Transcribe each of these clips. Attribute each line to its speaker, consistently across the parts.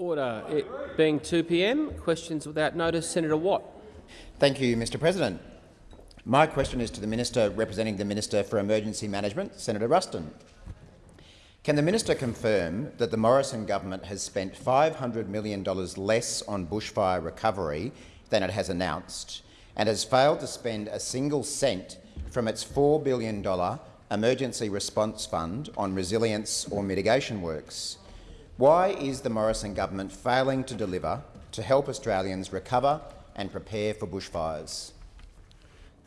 Speaker 1: Order. It being 2 p.m. Questions without notice. Senator Watt.
Speaker 2: Thank you, Mr President. My question is to the Minister representing the Minister for Emergency Management, Senator Ruston. Can the minister confirm that the Morrison government has spent $500 million less on bushfire recovery than it has announced and has failed to spend a single cent from its $4 billion emergency response fund on resilience or mitigation works? Why is the Morrison government failing to deliver to help Australians recover and prepare for bushfires?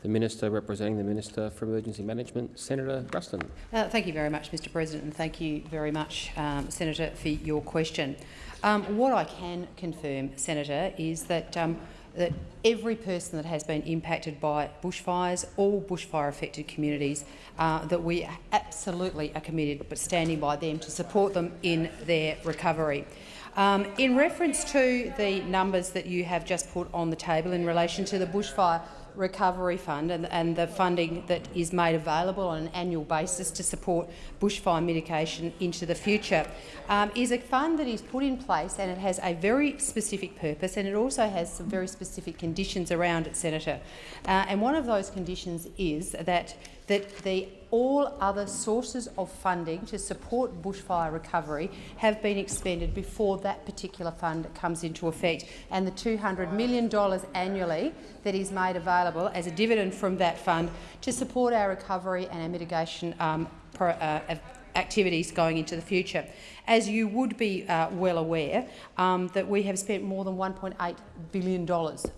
Speaker 1: The Minister representing the Minister for Emergency Management, Senator Ruston.
Speaker 3: Uh, thank you very much, Mr President, and thank you very much, um, Senator, for your question. Um, what I can confirm, Senator, is that um, that every person that has been impacted by bushfires, all bushfire-affected communities, uh, that we absolutely are committed but standing by them to support them in their recovery. Um, in reference to the numbers that you have just put on the table in relation to the bushfire Recovery Fund and, and, the funding that is made available on an annual basis to support bushfire mitigation into the future um, is a fund that is put in place and it has a very specific purpose and it also has some very specific conditions around it, Senator. Uh, and one of those conditions is that that the, all other sources of funding to support bushfire recovery have been expended before that particular fund comes into effect. And the $200 million annually that is made available as a dividend from that fund to support our recovery and our mitigation um, pro, uh, activities going into the future. As you would be uh, well aware, um, that we have spent more than $1.8 billion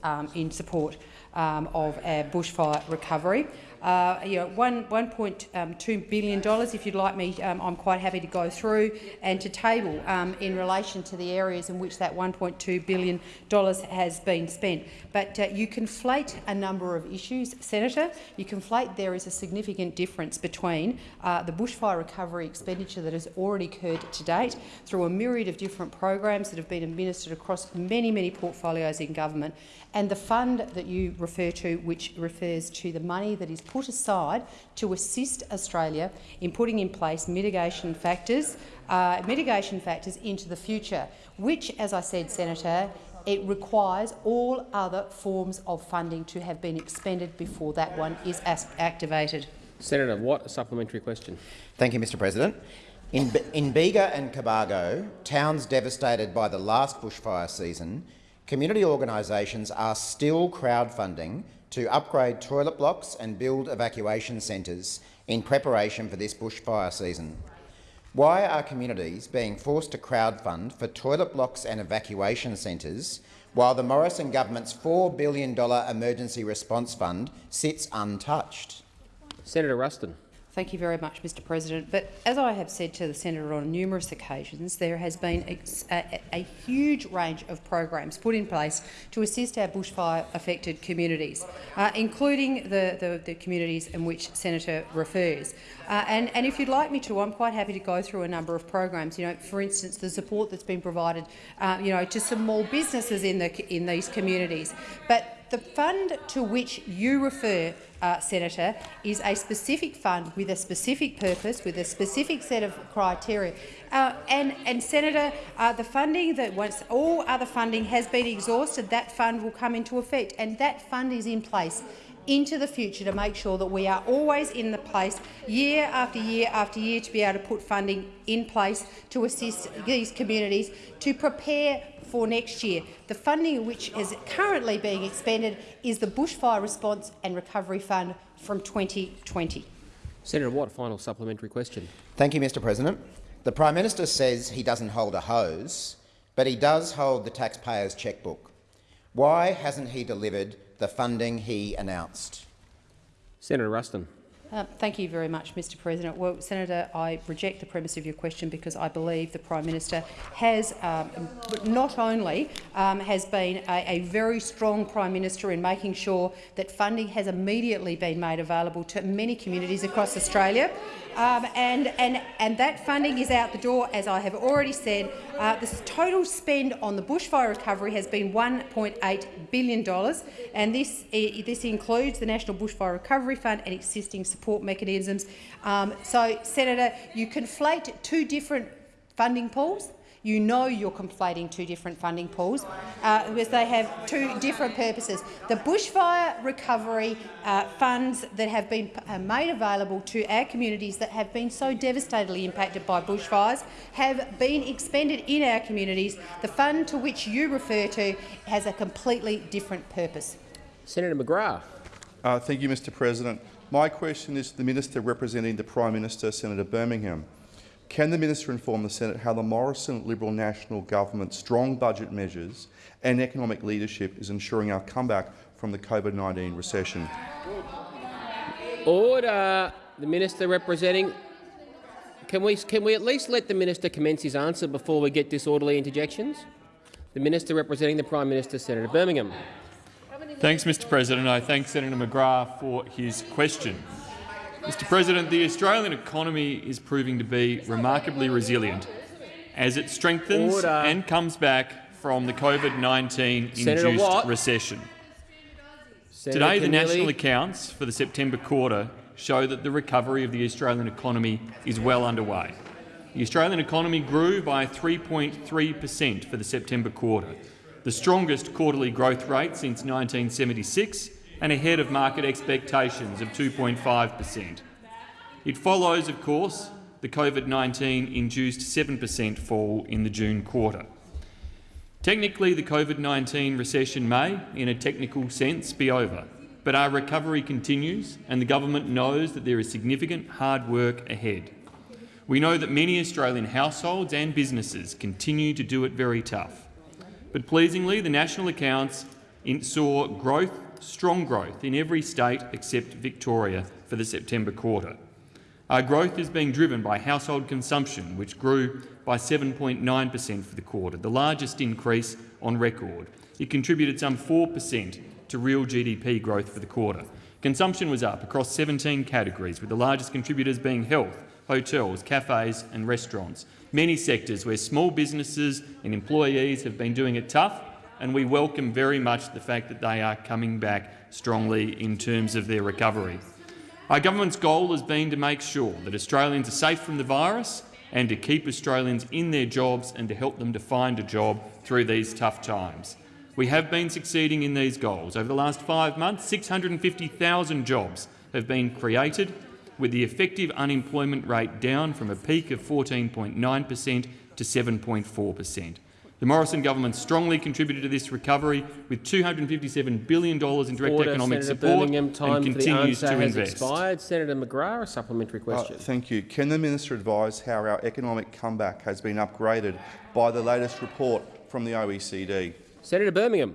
Speaker 3: um, in support um, of our bushfire recovery uh, you know, one, $1.2 um, billion, if you'd like me, um, I'm quite happy to go through and to table um, in relation to the areas in which that $1.2 billion has been spent. But uh, you conflate a number of issues, Senator. You conflate there is a significant difference between uh, the bushfire recovery expenditure that has already occurred to date through a myriad of different programs that have been administered across many, many portfolios in government and the fund that you refer to, which refers to the money that is put aside to assist Australia in putting in place mitigation factors, uh, mitigation factors into the future, which, as I said, Senator, it requires all other forms of funding to have been expended before that one is activated.
Speaker 1: Senator Watt, a supplementary question.
Speaker 2: Thank you, Mr President. In, in Bega and Cobargo, towns devastated by the last bushfire season, community organisations are still crowdfunding to upgrade toilet blocks and build evacuation centres in preparation for this bushfire season. Why are communities being forced to crowdfund for toilet blocks and evacuation centres while the Morrison government's $4 billion emergency response fund sits untouched?
Speaker 1: Senator Ruston.
Speaker 3: Thank you very much, Mr President. But as I have said to the senator on numerous occasions, there has been a, a, a huge range of programs put in place to assist our bushfire-affected communities, uh, including the, the, the, communities in which Senator refers. Uh, and, and, if you'd like me to, I'm quite happy to go through a number of programs. You know, for instance, the support that's been provided, uh, you know, to some small businesses in the in these communities. But the fund to which you refer, uh, Senator, is a specific fund with a specific purpose, with a specific set of criteria. Uh, and, and, Senator, uh, the funding that once all other funding has been exhausted, that fund will come into effect, and that fund is in place into the future to make sure that we are always in the place year after year after year to be able to put funding in place to assist these communities to prepare for next year. The funding which is currently being expended is the Bushfire Response and Recovery Fund from 2020.
Speaker 1: Senator Watt, final supplementary question.
Speaker 2: Thank you, Mr President. The Prime Minister says he doesn't hold a hose, but he does hold the taxpayer's chequebook. Why hasn't he delivered the funding he announced?
Speaker 1: Senator Ruston.
Speaker 3: Uh, thank you very much, Mr President. Well, Senator, I reject the premise of your question because I believe the Prime Minister has um, not only um, has been a, a, very strong Prime Minister in making sure that funding has immediately been made available to many communities across Australia, um, and, and, and that funding is out the door, as I have already said. Uh, the total spend on the bushfire recovery has been $1.8 billion, and this, this includes the National Bushfire Recovery Fund and existing support mechanisms. Um, so, Senator, you conflate two different funding pools. You know you're conflating two different funding pools uh, because they have two different purposes. The bushfire recovery uh, funds that have been uh, made available to our communities that have been so devastatingly impacted by bushfires have been expended in our communities. The fund to which you refer to has a completely different purpose.
Speaker 1: Senator McGrath.
Speaker 4: Uh, thank you, Mr President. My question is to the Minister representing the Prime Minister, Senator Birmingham. Can the minister inform the Senate how the Morrison Liberal National Government's strong budget measures and economic leadership is ensuring our comeback from the COVID-19 recession?
Speaker 1: Order. The minister representing. Can we can we at least let the minister commence his answer before we get disorderly interjections? The minister representing the Prime Minister, Senator Birmingham.
Speaker 5: Thanks, Mr President. I thank Senator McGrath for his question. Mr President, the Australian economy is proving to be remarkably resilient as it strengthens
Speaker 1: Order.
Speaker 5: and comes back from the
Speaker 1: COVID-19-induced
Speaker 5: recession.
Speaker 1: Senator
Speaker 5: Today, the national accounts for the September quarter show that the recovery of the Australian economy is well underway. The Australian economy grew by 3.3 per cent for the September quarter, the strongest quarterly growth rate since 1976 and ahead of market expectations of 2.5 per cent. It follows, of course, the COVID-19-induced 7 per cent fall in the June quarter. Technically, the COVID-19 recession may, in a technical sense, be over, but our recovery continues and the government knows that there is significant hard work ahead. We know that many Australian households and businesses continue to do it very tough. But pleasingly, the national accounts saw growth, strong growth in every state except Victoria for the September quarter. Our growth is being driven by household consumption, which grew by 7.9 per cent for the quarter, the largest increase on record. It contributed some 4 per cent to real GDP growth for the quarter. Consumption was up across 17 categories, with the largest contributors being health, hotels, cafes and restaurants, many sectors where small businesses and employees have been doing it tough, and we welcome very much the fact that they are coming back strongly in terms of their recovery. Our government's goal has been to make sure that Australians are safe from the virus and to keep Australians in their jobs and to help them to find a job through these tough times. We have been succeeding in these goals. Over the last five months, 650,000 jobs have been created, with the effective unemployment rate down from a peak of 14.9 per cent to 7.4 per cent. The Morrison government strongly contributed to this recovery with $257 billion in direct
Speaker 1: Order,
Speaker 5: economic
Speaker 1: Senator
Speaker 5: support
Speaker 1: Birmingham. Time
Speaker 5: and
Speaker 1: for the answer
Speaker 5: to
Speaker 1: has
Speaker 5: invest.
Speaker 1: expired. Senator McGrath, a supplementary
Speaker 4: Uh,
Speaker 1: question.
Speaker 4: thank you. Can the minister advise how our economic comeback has been upgraded by the latest report from the OECD?
Speaker 1: Senator Birmingham.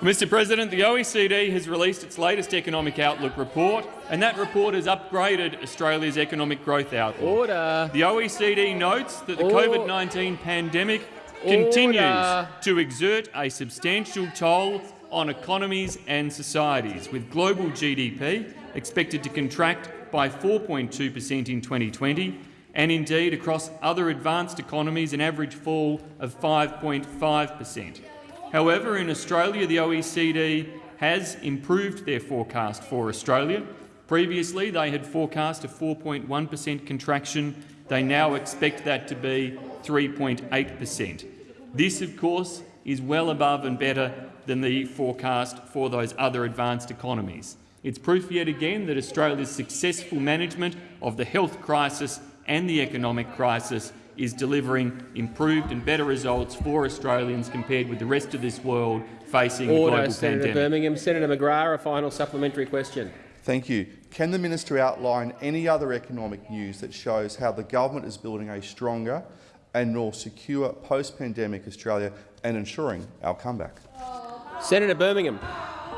Speaker 5: Mr President, the OECD has released its latest economic outlook report, and that report has upgraded Australia's economic growth outlook.
Speaker 1: Order.
Speaker 5: The OECD notes that the COVID-19 pandemic continues
Speaker 1: Order.
Speaker 5: to exert a substantial toll on economies and societies, with global GDP expected to contract by 4.2 per cent in 2020, and indeed across other advanced economies an average fall of 5.5 per cent. However, in Australia, the OECD has improved their forecast for Australia. Previously, they had forecast a 4.1 per cent contraction. They now expect that to be 3.8 per cent. This, of course, is well above and better than the forecast for those other advanced economies. It's proof yet again that Australia's successful management of the health crisis and the economic crisis is delivering improved and better results for Australians compared with the rest of this world facing the
Speaker 1: Order,
Speaker 5: global
Speaker 1: Senator
Speaker 5: pandemic.
Speaker 1: Birmingham. Senator McGrath, a final supplementary question.
Speaker 4: Thank you. Can the minister outline any other economic news that shows how the government is building a stronger and more secure post-pandemic Australia and ensuring our comeback?
Speaker 1: Senator Birmingham.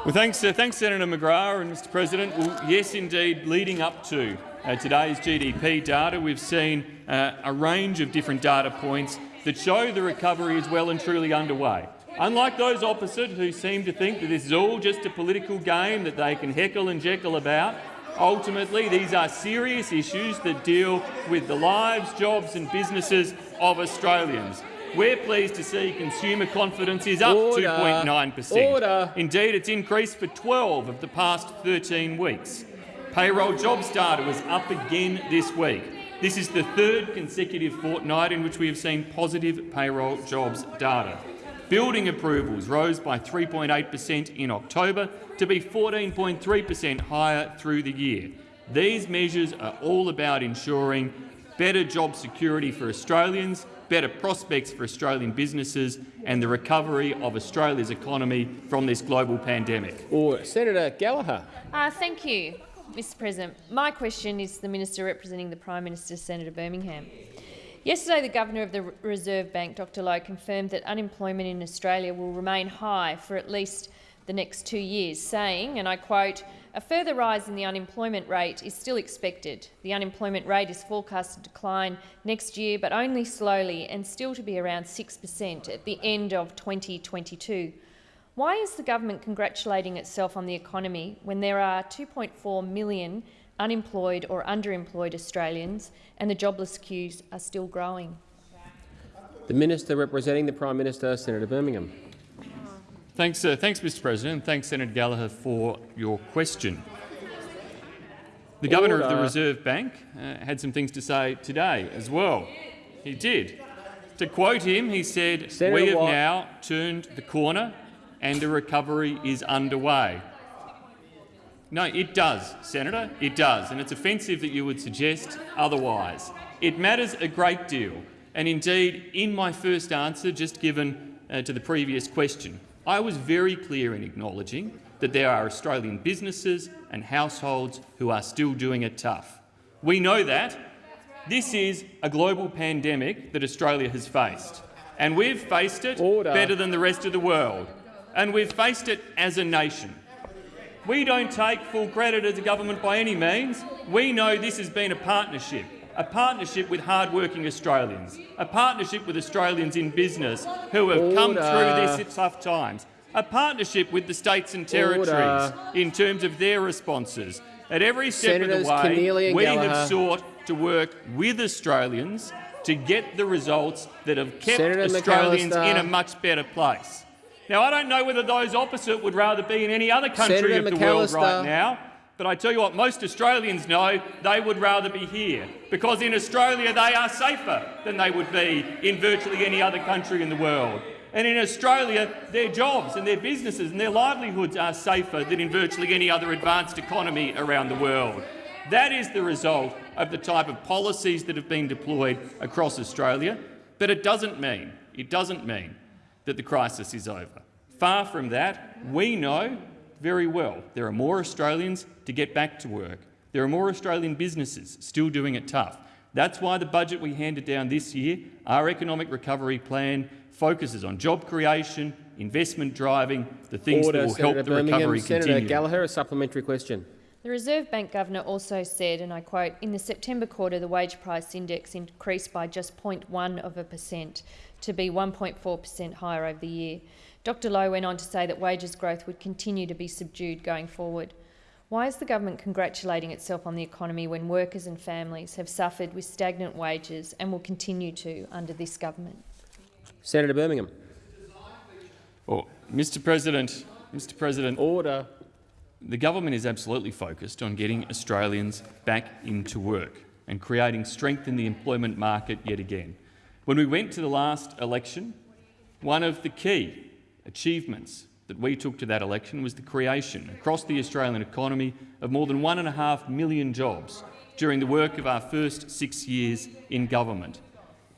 Speaker 5: Well, thanks, uh, thanks, Senator McGrath and Mr. President. Well, yes, indeed, leading up to uh, today's GDP data, we've seen uh, a range of different data points that show the recovery is well and truly underway. Unlike those opposite who seem to think that this is all just a political game that they can heckle and jekyll about, ultimately these are serious issues that deal with the lives, jobs and businesses of Australians. We're pleased to see consumer confidence is up 2.9 per cent. Indeed, it's increased for 12 of the past 13 weeks. Payroll jobs data was up again this week. This is the third consecutive fortnight in which we have seen positive payroll jobs data. Building approvals rose by 3.8 per cent in October to be 14.3 per cent higher through the year. These measures are all about ensuring better job security for Australians, better prospects for Australian businesses and the recovery of Australia's economy from this global pandemic.
Speaker 1: Or Senator Gallagher.
Speaker 6: Uh, thank you, Mr President. My question is to the Minister representing the Prime Minister, Senator Birmingham. Yesterday, the Governor of the Reserve Bank, Dr Lowe, confirmed that unemployment in Australia will remain high for at least the next two years, saying, and I quote, a further rise in the unemployment rate is still expected. The unemployment rate is forecast to decline next year, but only slowly and still to be around 6 per cent at the end of 2022. Why is the government congratulating itself on the economy when there are 2.4 million unemployed or underemployed Australians and the jobless queues are still growing?
Speaker 1: The Minister representing the Prime Minister, Senator Birmingham.
Speaker 5: Thanks, uh, thanks, Mr. President. Thanks, Senator Gallagher, for your question. The Governor of the Reserve Bank uh, had some things to say today as well. He did. To quote him, he said,
Speaker 1: Senator
Speaker 5: "We have
Speaker 1: Watt.
Speaker 5: now turned the corner, and the recovery is underway." No, it does, Senator. It does, and it's offensive that you would suggest otherwise. It matters a great deal, and indeed, in my first answer, just given uh, to the previous question, I was very clear in acknowledging that there are Australian businesses and households who are still doing it tough. We know that. This is a global pandemic that Australia has faced, and we've faced it
Speaker 1: Order.
Speaker 5: better than the rest of the world, and we've faced it as a nation. We don't take full credit as a government by any means. We know this has been a partnership, a partnership with hard-working Australians, a partnership with Australians in business who have come through this tough times, a partnership with the states and territories
Speaker 1: Order.
Speaker 5: in terms of their responses. At every step
Speaker 1: Senators
Speaker 5: of the way,
Speaker 1: Keneally
Speaker 5: we
Speaker 1: Gallagher.
Speaker 5: have sought to work with Australians to get the results that have kept
Speaker 1: Senator
Speaker 5: Australians
Speaker 1: McAllister.
Speaker 5: in a much better place. Now, I don't know whether those opposite would rather be in any other country
Speaker 1: Senator
Speaker 5: of the world right now, but I tell you what, most Australians know they would rather be here, because in Australia they are safer than they would be in virtually any other country in the world. And in Australia, their jobs and their businesses and their livelihoods are safer than in virtually any other advanced economy around the world. That is the result of the type of policies that have been deployed across Australia, but it doesn't mean, it doesn't mean that the crisis is over. Far from that, we know very well there are more Australians to get back to work. There are more Australian businesses still doing it tough. That's why the budget we handed down this year, our economic recovery plan, focuses on job creation, investment driving, the things
Speaker 1: Order,
Speaker 5: that will
Speaker 1: Senator
Speaker 5: help the
Speaker 1: Birmingham.
Speaker 5: recovery
Speaker 1: Senator
Speaker 5: continue.
Speaker 1: Gallagher, a supplementary question.
Speaker 6: The Reserve Bank Governor also said, and I quote, in the September quarter the wage price index increased by just 0.1 of a percent to be 1.4 per cent higher over the year. Dr Lowe went on to say that wages growth would continue to be subdued going forward. Why is the government congratulating itself on the economy when workers and families have suffered with stagnant wages and will continue to under this government?
Speaker 1: Senator Birmingham.
Speaker 5: Oh, well, Mr President, Mr President,
Speaker 1: Order.
Speaker 5: The government is absolutely focused on getting Australians back into work and creating strength in the employment market yet again. When we went to the last election, one of the key achievements that we took to that election was the creation across the Australian economy of more than one and a half million jobs during the work of our first six years in government.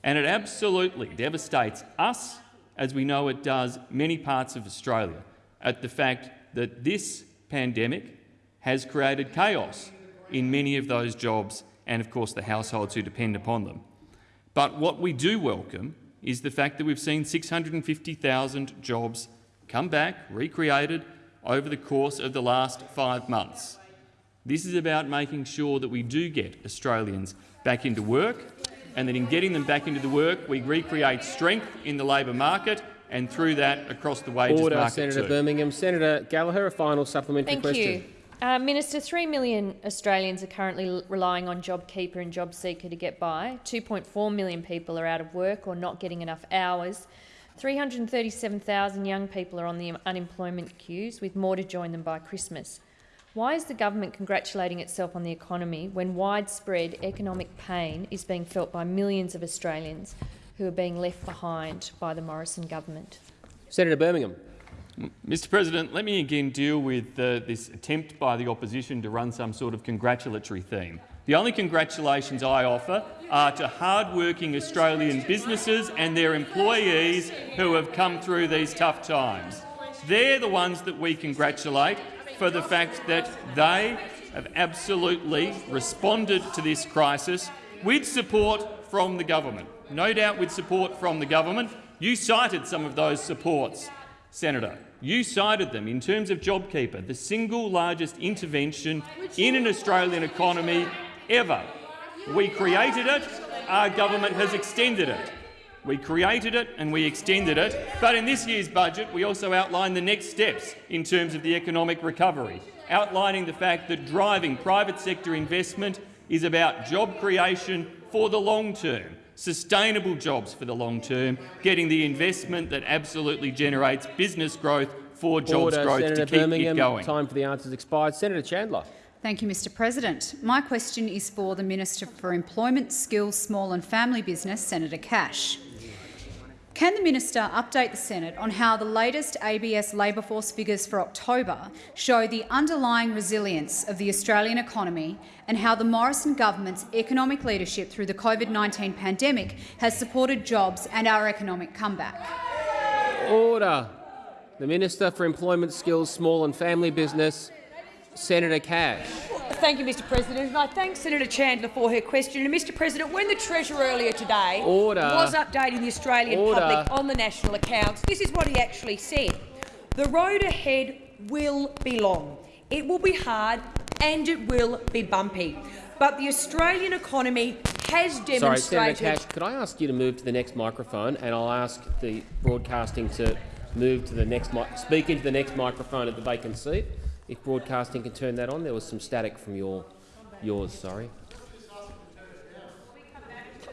Speaker 5: And it absolutely devastates us, as we know it does many parts of Australia, at the fact that this pandemic has created chaos in many of those jobs and, of course, the households who depend upon them. But what we do welcome is the fact that we've seen 650,000 jobs come back, recreated, over the course of the last five months. This is about making sure that we do get Australians back into work and that in getting them back into the work, we recreate strength in the labour market and through that across the wages
Speaker 1: Order,
Speaker 5: market
Speaker 1: Senator
Speaker 5: too.
Speaker 1: Birmingham. Senator Gallagher, a final supplementary
Speaker 6: Thank
Speaker 1: question.
Speaker 6: you. Uh, Minister, 3 million Australians are currently relying on JobKeeper and JobSeeker to get by. 2.4 million people are out of work or not getting enough hours. 337,000 young people are on the unemployment queues, with more to join them by Christmas. Why is the government congratulating itself on the economy when widespread economic pain is being felt by millions of Australians who are being left behind by the Morrison government?
Speaker 1: Senator Birmingham.
Speaker 5: Mr President, let me again deal with uh, this attempt by the opposition to run some sort of congratulatory theme. The only congratulations I offer are to hard-working Australian businesses and their employees who have come through these tough times. They're the ones that we congratulate for the fact that they have absolutely responded to this crisis with support from the government. No doubt with support from the government. You cited some of those supports, Senator. You cited them in terms of JobKeeper, the single largest intervention in an Australian economy ever. We created it, our government has extended it. We created it and we extended it, but in this year's budget we also outlined the next steps in terms of the economic recovery, outlining the fact that driving private sector investment is about job creation for the long term, sustainable jobs for the long term, getting the investment that absolutely generates business growth for jobs
Speaker 1: Order,
Speaker 5: growth
Speaker 1: Senator
Speaker 5: to keep
Speaker 1: Birmingham.
Speaker 5: it going.
Speaker 1: Time for the answers expired. Senator Chandler.
Speaker 7: Thank you, Mr President. My question is for the Minister for Employment, Skills, Small and Family Business, Senator Cash. Can the minister update the Senate on how the latest ABS labour force figures for October show the underlying resilience of the Australian economy and how the Morrison government's economic leadership through the COVID-19 pandemic has supported jobs and our economic comeback?
Speaker 1: Order. The Minister for Employment, Skills, Small and Family Business, Senator Cash.
Speaker 8: Thank you, Mr President. And I thank Senator Chandler for her question. And, Mr President, when the Treasurer earlier today
Speaker 1: Order.
Speaker 8: was updating the Australian
Speaker 1: Order.
Speaker 8: public on the national accounts, this is what he actually said. The road ahead will be long, it will be hard and it will be bumpy. But the Australian economy has demonstrated— Sorry,
Speaker 1: Senator Cash, could I ask you to move to the next microphone and I'll ask the broadcasting to move to the next speak into the next microphone at the vacant seat. If broadcasting can turn that on, there was some static from your yours. Sorry.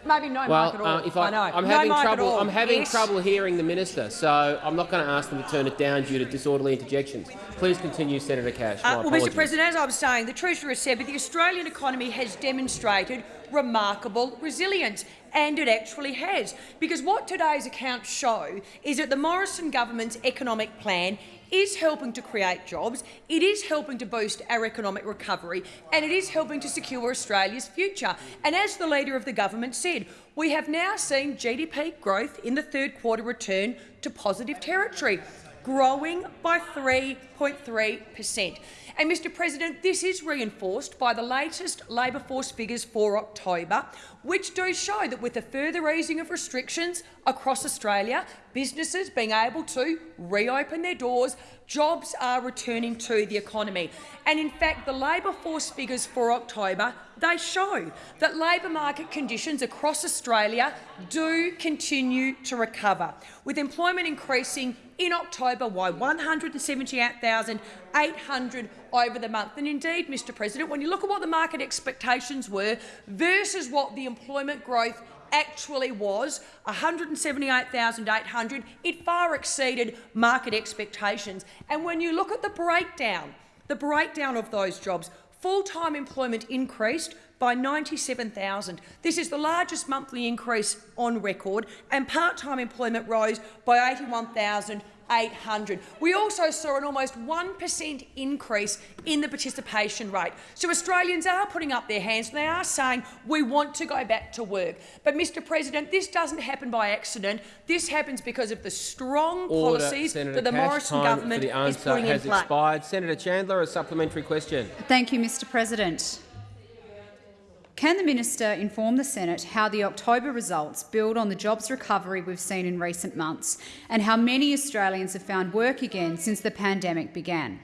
Speaker 8: Maybe no
Speaker 1: Well,
Speaker 8: mic at all.
Speaker 1: uh, if I,
Speaker 8: know.
Speaker 1: I'm
Speaker 8: no
Speaker 1: having trouble. I'm having
Speaker 8: Yes.
Speaker 1: trouble hearing the minister, so I'm not going to ask them to turn it down due to disorderly interjections. Please continue, Senator Cash.
Speaker 8: Uh, well,
Speaker 1: apologies.
Speaker 8: Mr President, as I was saying, the Treasurer said that the Australian economy has demonstrated remarkable resilience, and it actually has. Because what today's accounts show is that the Morrison government's economic plan is helping to create jobs, it is helping to boost our economic recovery, and it is helping to secure Australia's future. And as the Leader of the government said, we have now seen GDP growth in the third quarter return to positive territory growing by 3.3 per cent. And, Mr President, this is reinforced by the latest labour force figures for October, which do show that with the further easing of restrictions across Australia, businesses being able to reopen their doors, jobs are returning to the economy. And in fact, the labour force figures for October, they show that labour market conditions across Australia do continue to recover, with employment increasing in October by 178,800 over the month. And indeed, Mr President, when you look at what the market expectations were versus what the employment growth actually was, 178,800, it far exceeded market expectations. And when you look at the breakdown, the breakdown of those jobs, full-time employment increased by 97,000. This is the largest monthly increase on record, and part-time employment rose by 81,800. We also saw an almost 1 per cent increase in the participation rate. So Australians are putting up their hands and they are saying we want to go back to work. But, Mr President, this doesn't happen by accident. This happens because of the strong
Speaker 1: Order,
Speaker 8: policies
Speaker 1: Senator
Speaker 8: that the
Speaker 1: Cash.
Speaker 8: Morrison
Speaker 1: Time
Speaker 8: government
Speaker 1: for the
Speaker 8: is
Speaker 1: answer
Speaker 8: putting in
Speaker 1: has
Speaker 8: place.
Speaker 1: expired. Senator Chandler, a supplementary question.
Speaker 7: Thank you, Mr President. Can the minister inform the Senate how the October results build on the jobs recovery we've seen in recent months and how many Australians have found work again since the pandemic began?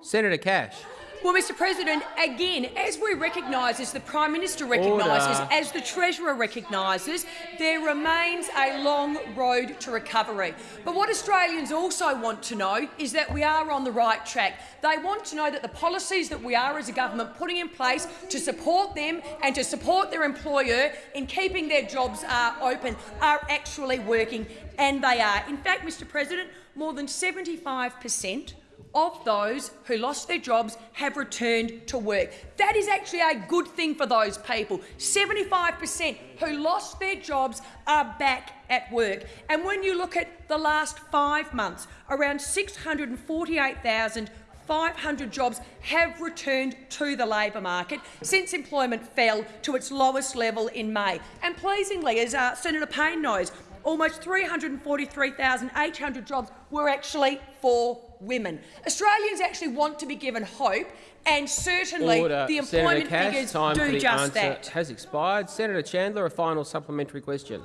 Speaker 1: Senator Cash.
Speaker 8: Well, Mr President, again, as we recognise, as the Prime Minister recognises,
Speaker 1: Order.
Speaker 8: as the Treasurer recognises, there remains a long road to recovery. But what Australians also want to know is that we are on the right track. They want to know that the policies that we are as a government putting in place to support them and to support their employer in keeping their jobs uh, open are actually working, and they are. In fact, Mr President, more than 75 per cent of those who lost their jobs have returned to work. That is actually a good thing for those people. 75 per cent who lost their jobs are back at work. And when you look at the last five months, around 648,000 500 jobs have returned to the labour market since employment fell to its lowest level in May. And pleasingly, as uh, Senator Payne knows, almost 343,800 jobs were actually for women. Australians actually want to be given hope, and certainly
Speaker 1: Order.
Speaker 8: the
Speaker 1: Senator
Speaker 8: employment
Speaker 1: Cash,
Speaker 8: figures
Speaker 1: time for
Speaker 8: do
Speaker 1: the
Speaker 8: just
Speaker 1: answer
Speaker 8: that.
Speaker 1: has expired. Senator Chandler, a final supplementary question.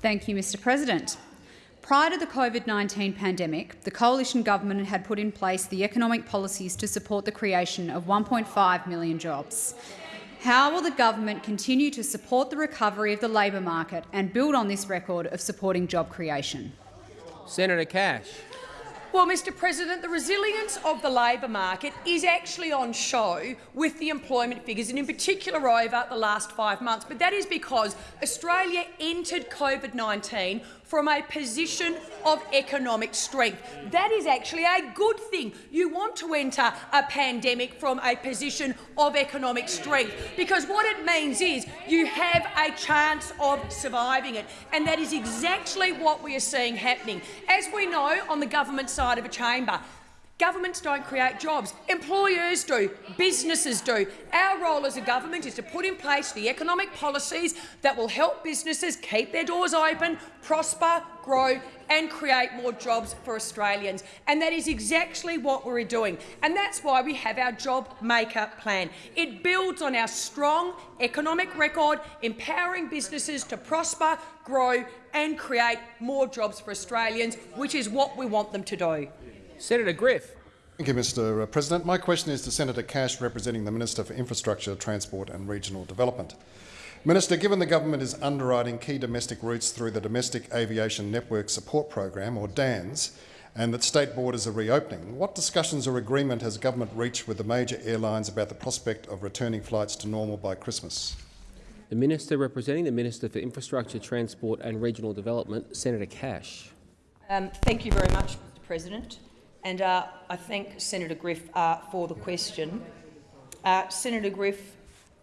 Speaker 7: Thank you, Mr President. Prior to the COVID-19 pandemic, the coalition government had put in place the economic policies to support the creation of 1.5 million jobs. How will the government continue to support the recovery of the labour market and build on this record of supporting job creation?
Speaker 1: Senator Cash.
Speaker 8: Well, Mr President, the resilience of the labour market is actually on show with the employment figures, and in particular over the last five months. But that is because Australia entered COVID-19 from a position of economic strength. That is actually a good thing. You want to enter a pandemic from a position of economic strength because what it means is you have a chance of surviving it, and that is exactly what we are seeing happening. As we know on the government side of a chamber, Governments don't create jobs. Employers do. Businesses do. Our role as a government is to put in place the economic policies that will help businesses keep their doors open, prosper, grow and create more jobs for Australians. And that is exactly what we're doing. And that's why we have our Job Maker plan. It builds on our strong economic record, empowering businesses to prosper, grow and create more jobs for Australians, which is what we want them to do.
Speaker 1: Senator Griff.
Speaker 9: Thank you, Mr President. My question is to Senator Cash, representing the Minister for Infrastructure, Transport and Regional Development. Minister, given the government is underwriting key domestic routes through the Domestic Aviation Network Support Program, or DANS, and that state borders are reopening, what discussions or agreement has government reached with the major airlines about the prospect of returning flights to normal by Christmas?
Speaker 1: The Minister representing the Minister for Infrastructure, Transport and Regional Development, Senator Cash.
Speaker 8: Um, thank you very much, Mr President. And uh, I thank Senator Griff uh, for the question. Uh, Senator Griff,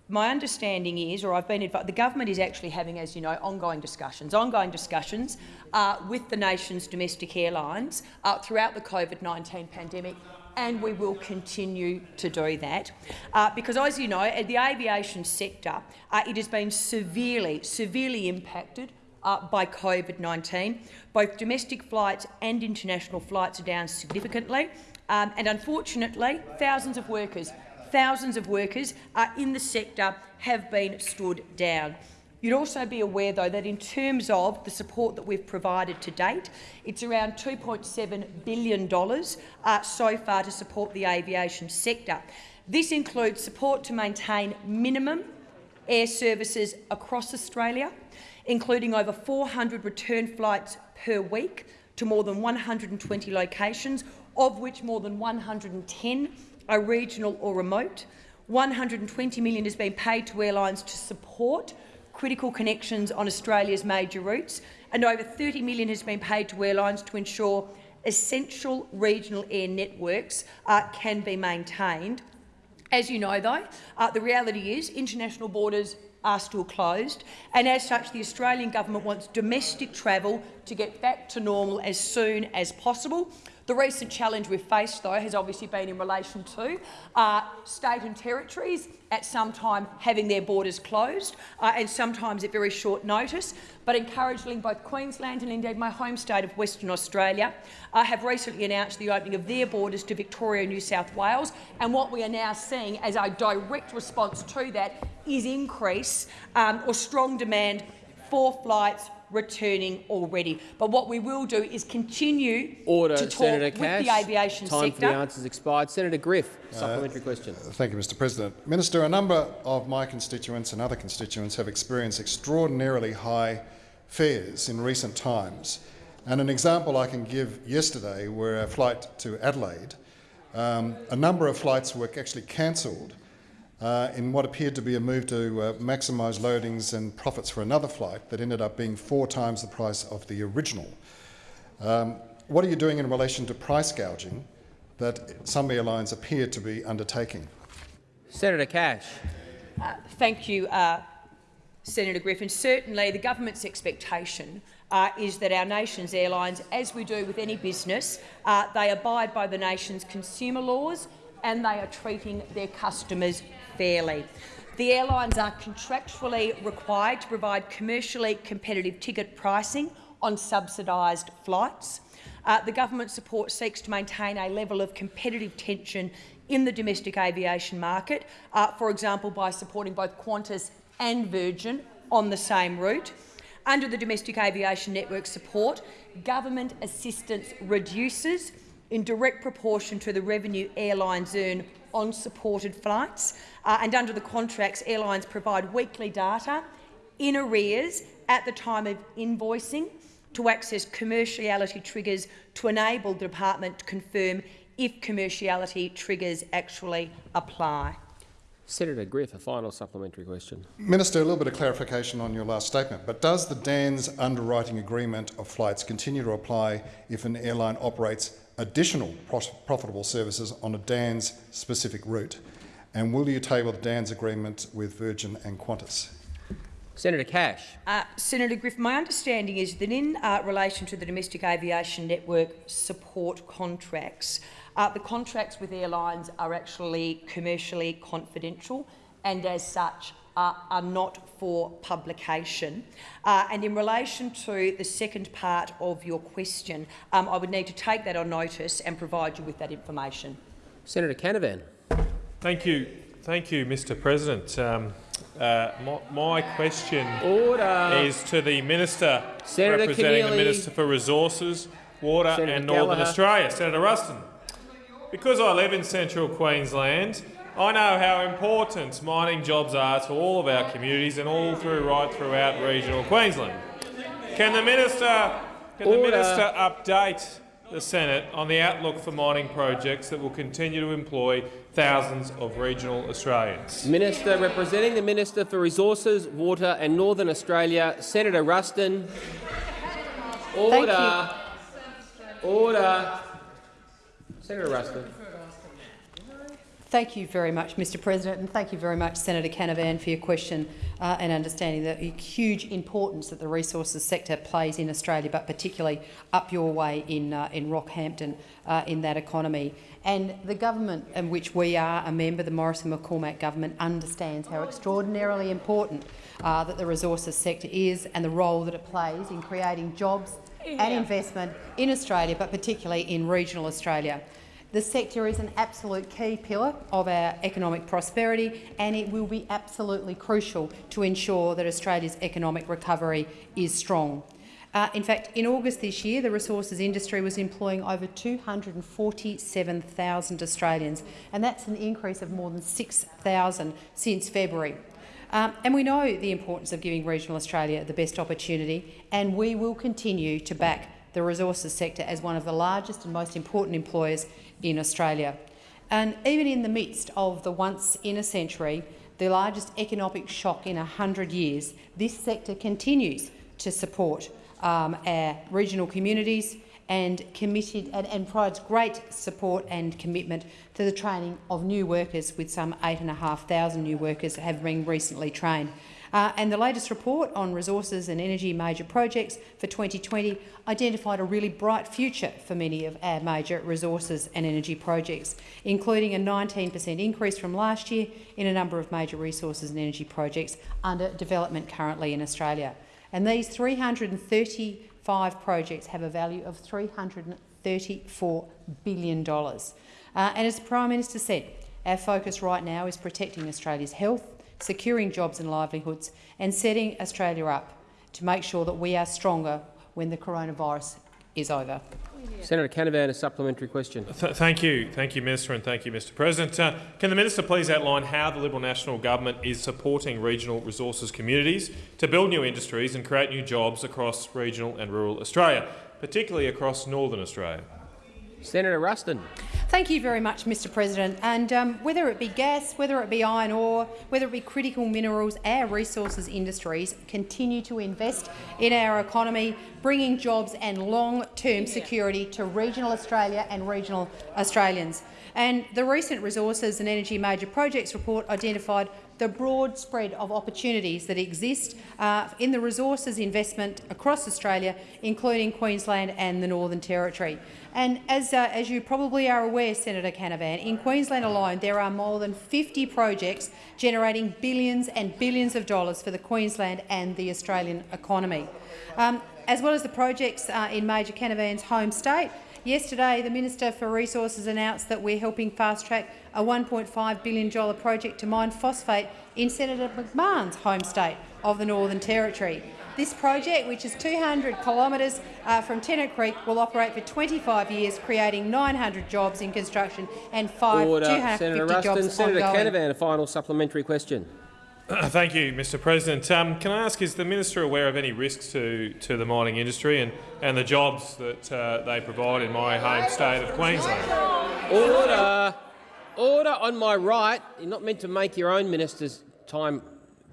Speaker 8: my understanding is, or I've been advised, the government is actually having, as you know, ongoing discussions, ongoing discussions uh, with the nation's domestic airlines uh, throughout the COVID-19 pandemic and we will continue to do that. Uh, because, as you know, the aviation sector, uh, it has been severely, severely impacted uh, by COVID-19. Both domestic flights and international flights are down significantly, um, and unfortunately, thousands of workers, thousands of workers uh, in the sector have been stood down. You'd also be aware, though, that in terms of the support that we've provided to date, it's around $2.7 billion uh, so far to support the aviation sector. This includes support to maintain minimum air services across Australia, including over 400 return flights per week to more than 120 locations, of which more than 110 are regional or remote. 120 million has been paid to airlines to support critical connections on Australia's major routes, and over 30 million has been paid to airlines to ensure essential regional air networks uh, can be maintained. As you know, though, uh, the reality is international borders are still closed, and as such the Australian government wants domestic travel to get back to normal as soon as possible. The recent challenge we've faced, though, has obviously been in relation to uh, state and territories at some time having their borders closed, uh, and sometimes at very short notice. But encouragingly, both Queensland and indeed my home state of Western Australia uh, have recently announced the opening of their borders to Victoria and New South Wales. And what we are now seeing as a direct response to that is increase um, or strong demand for flights returning already. But what we will do is continue
Speaker 1: Order,
Speaker 8: to talk
Speaker 1: Senator
Speaker 8: with
Speaker 1: Cash.
Speaker 8: the aviation
Speaker 1: Time
Speaker 8: sector.
Speaker 1: for the answers expired. Senator Griff, supplementary question.
Speaker 9: Thank you, Mr President. Minister, a number of my constituents and other constituents have experienced extraordinarily high fares in recent times. And an example I can give yesterday were a flight to Adelaide. Um, a number of flights were actually cancelled uh, in what appeared to be a move to uh, maximise loadings and profits for another flight that ended up being four times the price of the original. Um, what are you doing in relation to price gouging that some airlines appear to be undertaking?
Speaker 1: Senator Cash.
Speaker 8: Thank you, uh, Senator Griffin. Certainly the government's expectation uh, is that our nation's airlines, as we do with any business, uh, they abide by the nation's consumer laws and they are treating their customers fairly. The airlines are contractually required to provide commercially competitive ticket pricing on subsidised flights. Uh, the government support seeks to maintain a level of competitive tension in the domestic aviation market, uh, for example by supporting both Qantas and Virgin on the same route. Under the Domestic Aviation Network support, government assistance reduces in direct proportion to the revenue airlines earn on supported flights. Uh, and under the contracts, airlines provide weekly data in arrears at the time of invoicing to access commerciality triggers to enable the department to confirm if commerciality triggers actually apply.
Speaker 1: Senator Griff, a final supplementary question.
Speaker 9: Minister, a little bit of clarification on your last statement, but does the DANS underwriting agreement of flights continue to apply if an airline operates additional profitable services on a DANS specific route? And will you table the DANS agreement with Virgin and Qantas?
Speaker 1: Senator Cash.
Speaker 8: Uh, Senator Griff, my understanding is that in uh, relation to the Domestic Aviation Network support contracts, uh, the contracts with airlines are actually commercially confidential and as such uh, are not for publication. Uh, and in relation to the second part of your question, um, I would need to take that on notice and provide you with that information.
Speaker 1: Senator Canavan.
Speaker 10: Thank you. Thank you, Mr President. Um, uh, my, my, question
Speaker 1: Order.
Speaker 10: is to the Minister
Speaker 1: Senator
Speaker 10: representing
Speaker 1: Keneally.
Speaker 10: the Minister for Resources, Water
Speaker 1: Senator
Speaker 10: and Northern
Speaker 1: Gallagher.
Speaker 10: Australia, Senator Ruston. Because I live in central Queensland, I know how important mining jobs are to all of our communities and all through right throughout regional Queensland. Can the minister, can the minister update the Senate on the outlook for mining projects that will continue to employ thousands of regional Australians?
Speaker 1: Minister representing the Minister for Resources, Water and Northern Australia, Senator Ruston. Order. Order. Senator Ruston.
Speaker 3: Thank you very much, Mr President, and thank you very much, Senator Canavan, for your question uh, and understanding the huge importance that the resources sector plays in Australia, but particularly up your way in, uh, in Rockhampton uh, in that economy. And the government in which we are a member, the Morrison-McCormack government, understands how extraordinarily important uh, that the resources sector is and the role that it plays in creating jobs and investment in Australia, but particularly in regional Australia. The sector is an absolute key pillar of our economic prosperity and it will be absolutely crucial to ensure that Australia's economic recovery is strong. Uh, in fact, in August this year, the resources industry was employing over 247,000 Australians, and that's an increase of more than 6,000 since February. Um, and we know the importance of giving regional Australia the best opportunity, and we will continue to back the resources sector as one of the largest and most important employers in Australia. And even in the midst of the once in a century, the largest economic shock in 100 years, this sector continues to support um, our regional communities and committed and, and provides great support and commitment to the training of new workers, with some 8,500 new workers have been recently trained. Uh, and the latest report on resources and energy major projects for 2020 identified a really bright future for many of our major resources and energy projects, including a 19 per cent increase from last year in a number of major resources and energy projects under development currently in Australia. And these 335 projects have a value of $334 billion. Uh, and as the Prime Minister said, our focus right now is protecting Australia's health, securing jobs and livelihoods and setting Australia up to make sure that we are stronger when the coronavirus is over.
Speaker 1: Senator Canavan, a supplementary question.
Speaker 10: Th thank you. Thank you, Minister, and thank you, Mr President. Uh, can the Minister please outline how the Liberal National Government is supporting regional resources communities to build new industries and create new jobs across regional and rural Australia, particularly across northern Australia?
Speaker 1: Senator Ruston.
Speaker 3: Thank you very much, Mr President. And um, whether it be gas, whether it be iron ore, whether it be critical minerals, our resources industries continue to invest in our economy, bringing jobs and long-term security to regional Australia and regional Australians. And the recent Resources and Energy Major Projects report identified the broad spread of opportunities that exist uh, in the resources investment across Australia, including Queensland and the Northern Territory. And as, uh, as you probably are aware, Senator Canavan, in Queensland alone there are more than 50 projects generating billions and billions of dollars for the Queensland and the Australian economy. Um, as well as the projects uh, in Major Canavan's home state, Yesterday, the Minister for Resources announced that we're helping fast-track a $1.5 billion project to mine phosphate in Senator McMahon's home state of the Northern Territory. This project, which is 200 kilometres uh, from Tennant Creek, will operate for 25 years, creating 900 jobs in construction and five,
Speaker 1: Order.
Speaker 3: 250
Speaker 1: Senator Ruston.
Speaker 3: jobs
Speaker 1: Senator
Speaker 3: ongoing.
Speaker 1: Canavan, a final supplementary question.
Speaker 10: Thank you, Mr President. Um, can I ask, is the minister aware of any risks to, to the mining industry and, and the jobs that uh, they provide in my home state of Queensland?
Speaker 1: Order. Order on my right. You're not meant to make your own minister's time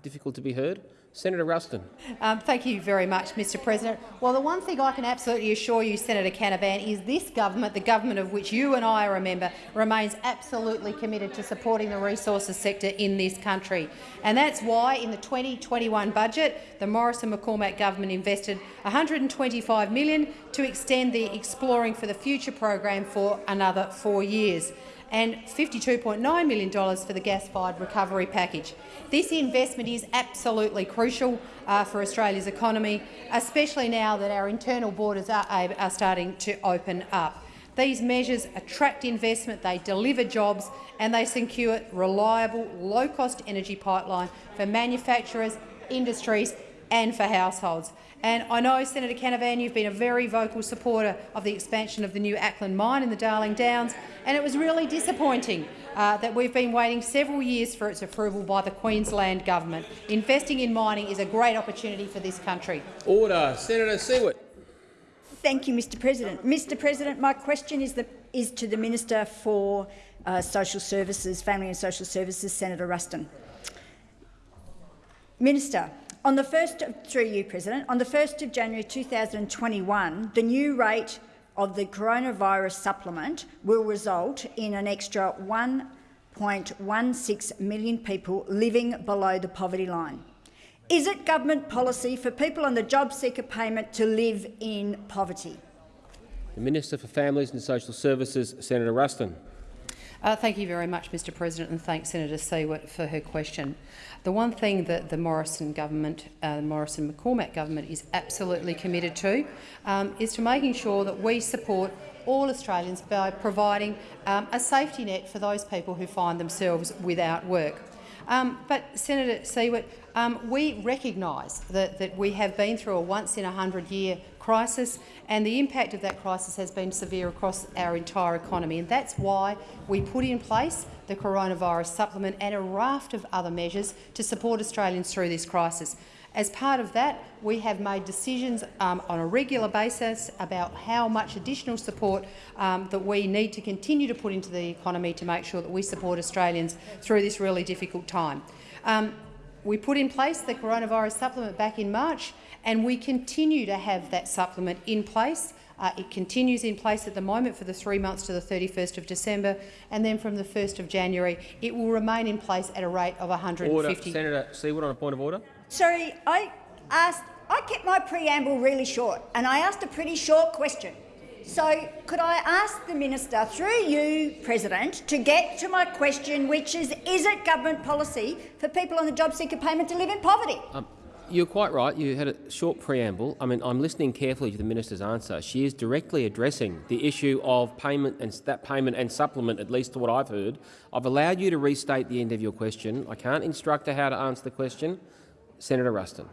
Speaker 1: difficult to be heard. Senator Ruston.
Speaker 3: Um, thank you very much, Mr President. Well, the one thing I can absolutely assure you, Senator Canavan, is this government, the government of which you and I are a member, remains absolutely committed to supporting the resources sector in this country. And that's why in the 2021 budget, the Morrison-McCormack government invested $125 million to extend the Exploring for the Future program for another four years and $52.9 million for the gas-fired recovery package. This investment is absolutely crucial uh, for Australia's economy, especially now that our internal borders are, are starting to open up. These measures attract investment, they deliver jobs and they secure reliable, low-cost energy pipeline for manufacturers, industries and for households. And I know, Senator Canavan, you've been a very vocal supporter of the expansion of the new Acland mine in the Darling Downs, and it was really disappointing uh, that we've been waiting several years for its approval by the Queensland government. Investing in mining is a great opportunity for this country.
Speaker 1: Order. Senator Siewert.
Speaker 11: Thank you, Mr President. Mr President, my question is, the, is to the Minister for uh, Social Services, Family and Social Services, Senator Ruston. Minister, on the first of, through you, President, on the 1st of January 2021, the new rate of the coronavirus supplement will result in an extra 1.16 million people living below the poverty line. Is it government policy for people on the JobSeeker payment to live in poverty?
Speaker 1: The Minister for Families and Social Services, Senator Ruston.
Speaker 3: Uh, thank you very much, Mr President, and thanks Senator Siewert for her question. The one thing that the Morrison government, uh, the Morrison-McCormack government is absolutely committed to um, is to making sure that we support all Australians by providing um, a safety net for those people who find themselves without work. Um, but, Senator Siewert, um, we recognise that, that we have been through a once-in-a-hundred-year crisis, and the impact of that crisis has been severe across our entire economy. And that's why we put in place the coronavirus supplement and a raft of other measures to support Australians through this crisis. As part of that, we have made decisions um, on a regular basis about how much additional support um, that we need to continue to put into the economy to make sure that we support Australians through this really difficult time. Um, we put in place the coronavirus supplement back in March, and we continue to have that supplement in place. Uh, it continues in place at the moment for the three months to the 31st of December, and then from the 1st of January, it will remain in place at a rate of 150.
Speaker 1: Order. Senator Siewert on a point of order.
Speaker 11: Sorry, I asked. I kept my preamble really short, and I asked a pretty short question. So could I ask the minister, through you, President, to get to my question, which is, is it government policy for people on the JobSeeker payment to live in poverty?
Speaker 1: Um, you're quite right. You had a short preamble. I mean, I'm listening carefully to the minister's answer. She is directly addressing the issue of payment and that payment and supplement, at least to what I've heard. I've allowed you to restate the end of your question. I can't instruct her how to answer the question. Senator Ruston.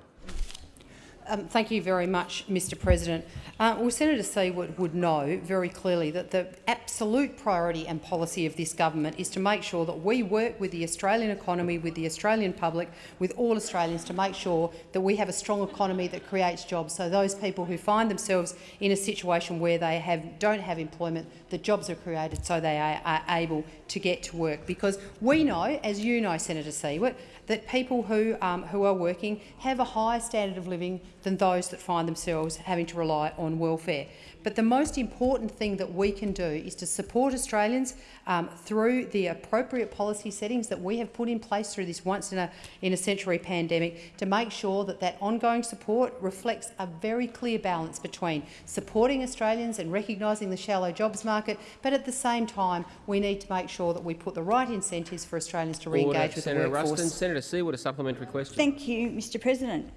Speaker 3: Um, thank you very much, Mr President. Uh, well, Senator Siewert would know very clearly that the absolute priority and policy of this government is to make sure that we work with the Australian economy, with the Australian public, with all Australians to make sure that we have a strong economy that creates jobs. So those people who find themselves in a situation where they have, don't have employment, the jobs are created so they are, are able to get to work. Because we know, as you know, Senator Siewert, that people who, um, who are working have a higher standard of living than those that find themselves having to rely on welfare. But the most important thing that we can do is to support Australians um, through the appropriate policy settings that we have put in place through this once-in-a-century pandemic to make sure that that ongoing support reflects a very clear balance between supporting Australians and recognising the shallow jobs market, but at the same time we need to make sure that we put the right incentives for Australians to re-engage with
Speaker 1: Senator
Speaker 3: the workforce.
Speaker 1: Ruston. Senator Siewert, a supplementary question.
Speaker 11: Thank you, Mr President.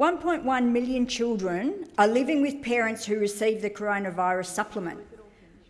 Speaker 11: 1.1 million children are living with parents who receive the coronavirus supplement.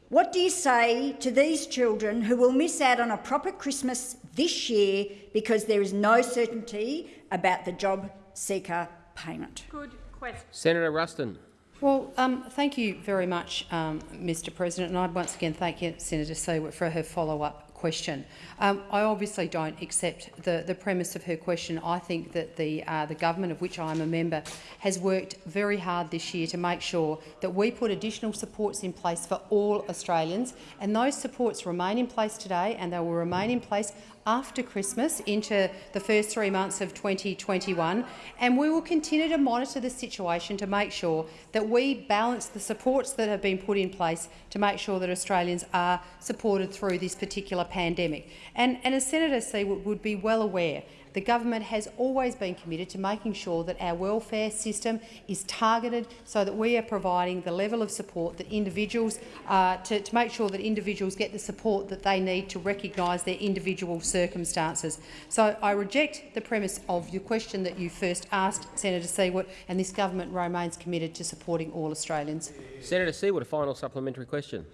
Speaker 11: What do you say to these children who will miss out on a proper Christmas this year because there is no certainty about the job seeker payment?
Speaker 6: Good question.
Speaker 1: Senator Ruston.
Speaker 3: Well, um, thank you very much, um, Mr President, and I'd once again thank you, Senator Siewert, for her follow-up question. Um, I obviously don't accept the, the premise of her question. I think that the, uh, the government, of which I am a member, has worked very hard this year to make sure that we put additional supports in place for all Australians, and those supports remain in place today and they will remain in place after Christmas into the first three months of 2021, and we will continue to monitor the situation to make sure that we balance the supports that have been put in place to make sure that Australians are supported through this particular pandemic. And, and as Senator Siewert would be well aware, the government has always been committed to making sure that our welfare system is targeted so that we are providing the level of support that individuals, uh, to, to make sure that individuals get the support that they need to recognise their individual circumstances. So I reject the premise of your question that you first asked, Senator Siewert, and this government remains committed to supporting all Australians.
Speaker 1: Senator Siewert, a final supplementary question.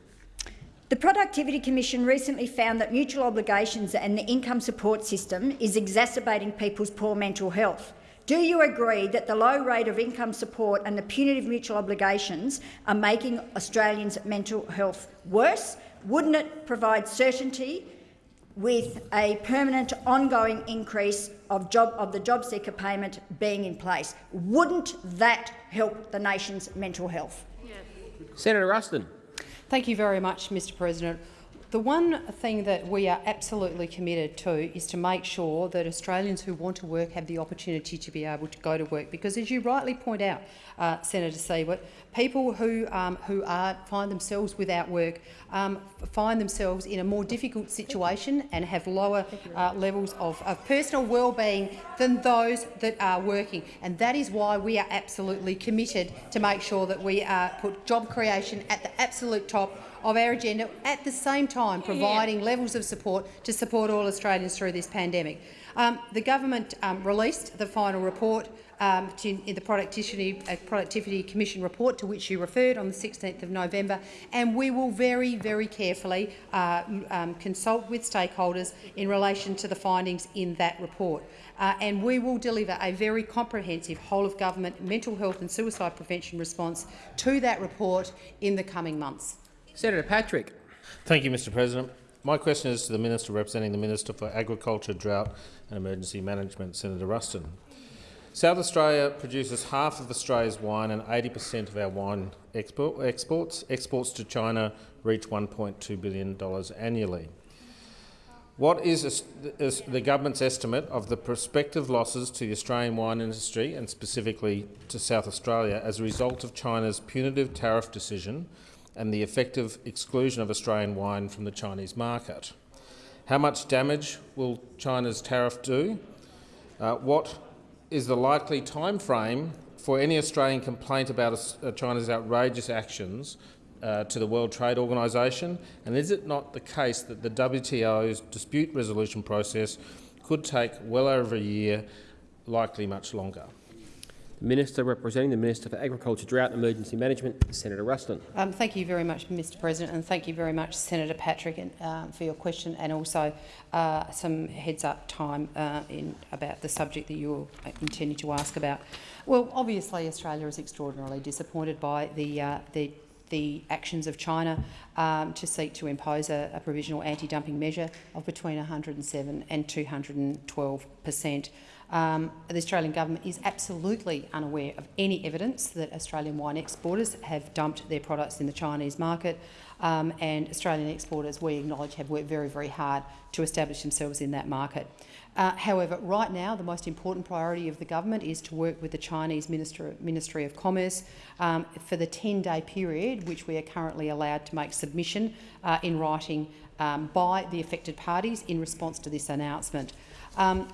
Speaker 11: The Productivity Commission recently found that mutual obligations and the income support system is exacerbating people's poor mental health. Do you agree that the low rate of income support and the punitive mutual obligations are making Australians' mental health worse? Wouldn't it provide certainty with a permanent ongoing increase of, job, of the JobSeeker payment being in place? Wouldn't that help the nation's mental health?
Speaker 1: Senator Ruston.
Speaker 3: Thank you very much, Mr President. The one thing that we are absolutely committed to is to make sure that Australians who want to work have the opportunity to be able to go to work. Because, as you rightly point out, uh, Senator Siewert, people who, um, who are, find themselves without work um, find themselves in a more difficult situation and have lower uh, levels of, of personal well-being than those that are working. And that is why we are absolutely committed to make sure that we uh, put job creation at the absolute top of our agenda, at the same time providing levels of support to support all Australians through this pandemic. Um, the government um, released the final report um, to, in the Productivity, uh, Productivity Commission report to which you referred on the 16th of November, and we will very, very carefully uh, um, consult with stakeholders in relation to the findings in that report. Uh, and we will deliver a very comprehensive whole-of-government mental health and suicide prevention response to that report in the coming months.
Speaker 1: Senator Patrick.
Speaker 12: Thank you, Mr President. My question is to the Minister representing the Minister for Agriculture, Drought and Emergency Management, Senator Ruston. South Australia produces half of Australia's wine and 80 per cent of our wine export, exports. Exports to China reach $1.2 billion annually. What is, is the government's estimate of the prospective losses to the Australian wine industry and specifically to South Australia as a result of China's punitive tariff decision and the effective exclusion of Australian wine from the Chinese market. How much damage will China's tariff do? Uh, what is the likely time frame for any Australian complaint about uh, China's outrageous actions uh, to the World Trade Organisation? And is it not the case that the WTO's dispute resolution process could take well over a year, likely much longer?
Speaker 1: The Minister representing the Minister for Agriculture, Drought and Emergency Management, Senator Ruston.
Speaker 3: Um, thank you very much, Mr President, and thank you very much, Senator Patrick, and, uh, for your question and also uh, some heads-up time uh, in about the subject that you're intending to ask about. Well, obviously, Australia is extraordinarily disappointed by the uh, the the actions of China um, to seek to impose a, a provisional anti-dumping measure of between 107 and 212 per cent. Um, the Australian government is absolutely unaware of any evidence that Australian wine exporters have dumped their products in the Chinese market, um, and Australian exporters, we acknowledge, have worked very, very hard to establish themselves in that market. Uh, however, right now, the most important priority of the government is to work with the Chinese Minister, Ministry of Commerce um, for the 10-day period which we are currently allowed to make submission uh, in writing um, by the affected parties in response to this announcement. Um,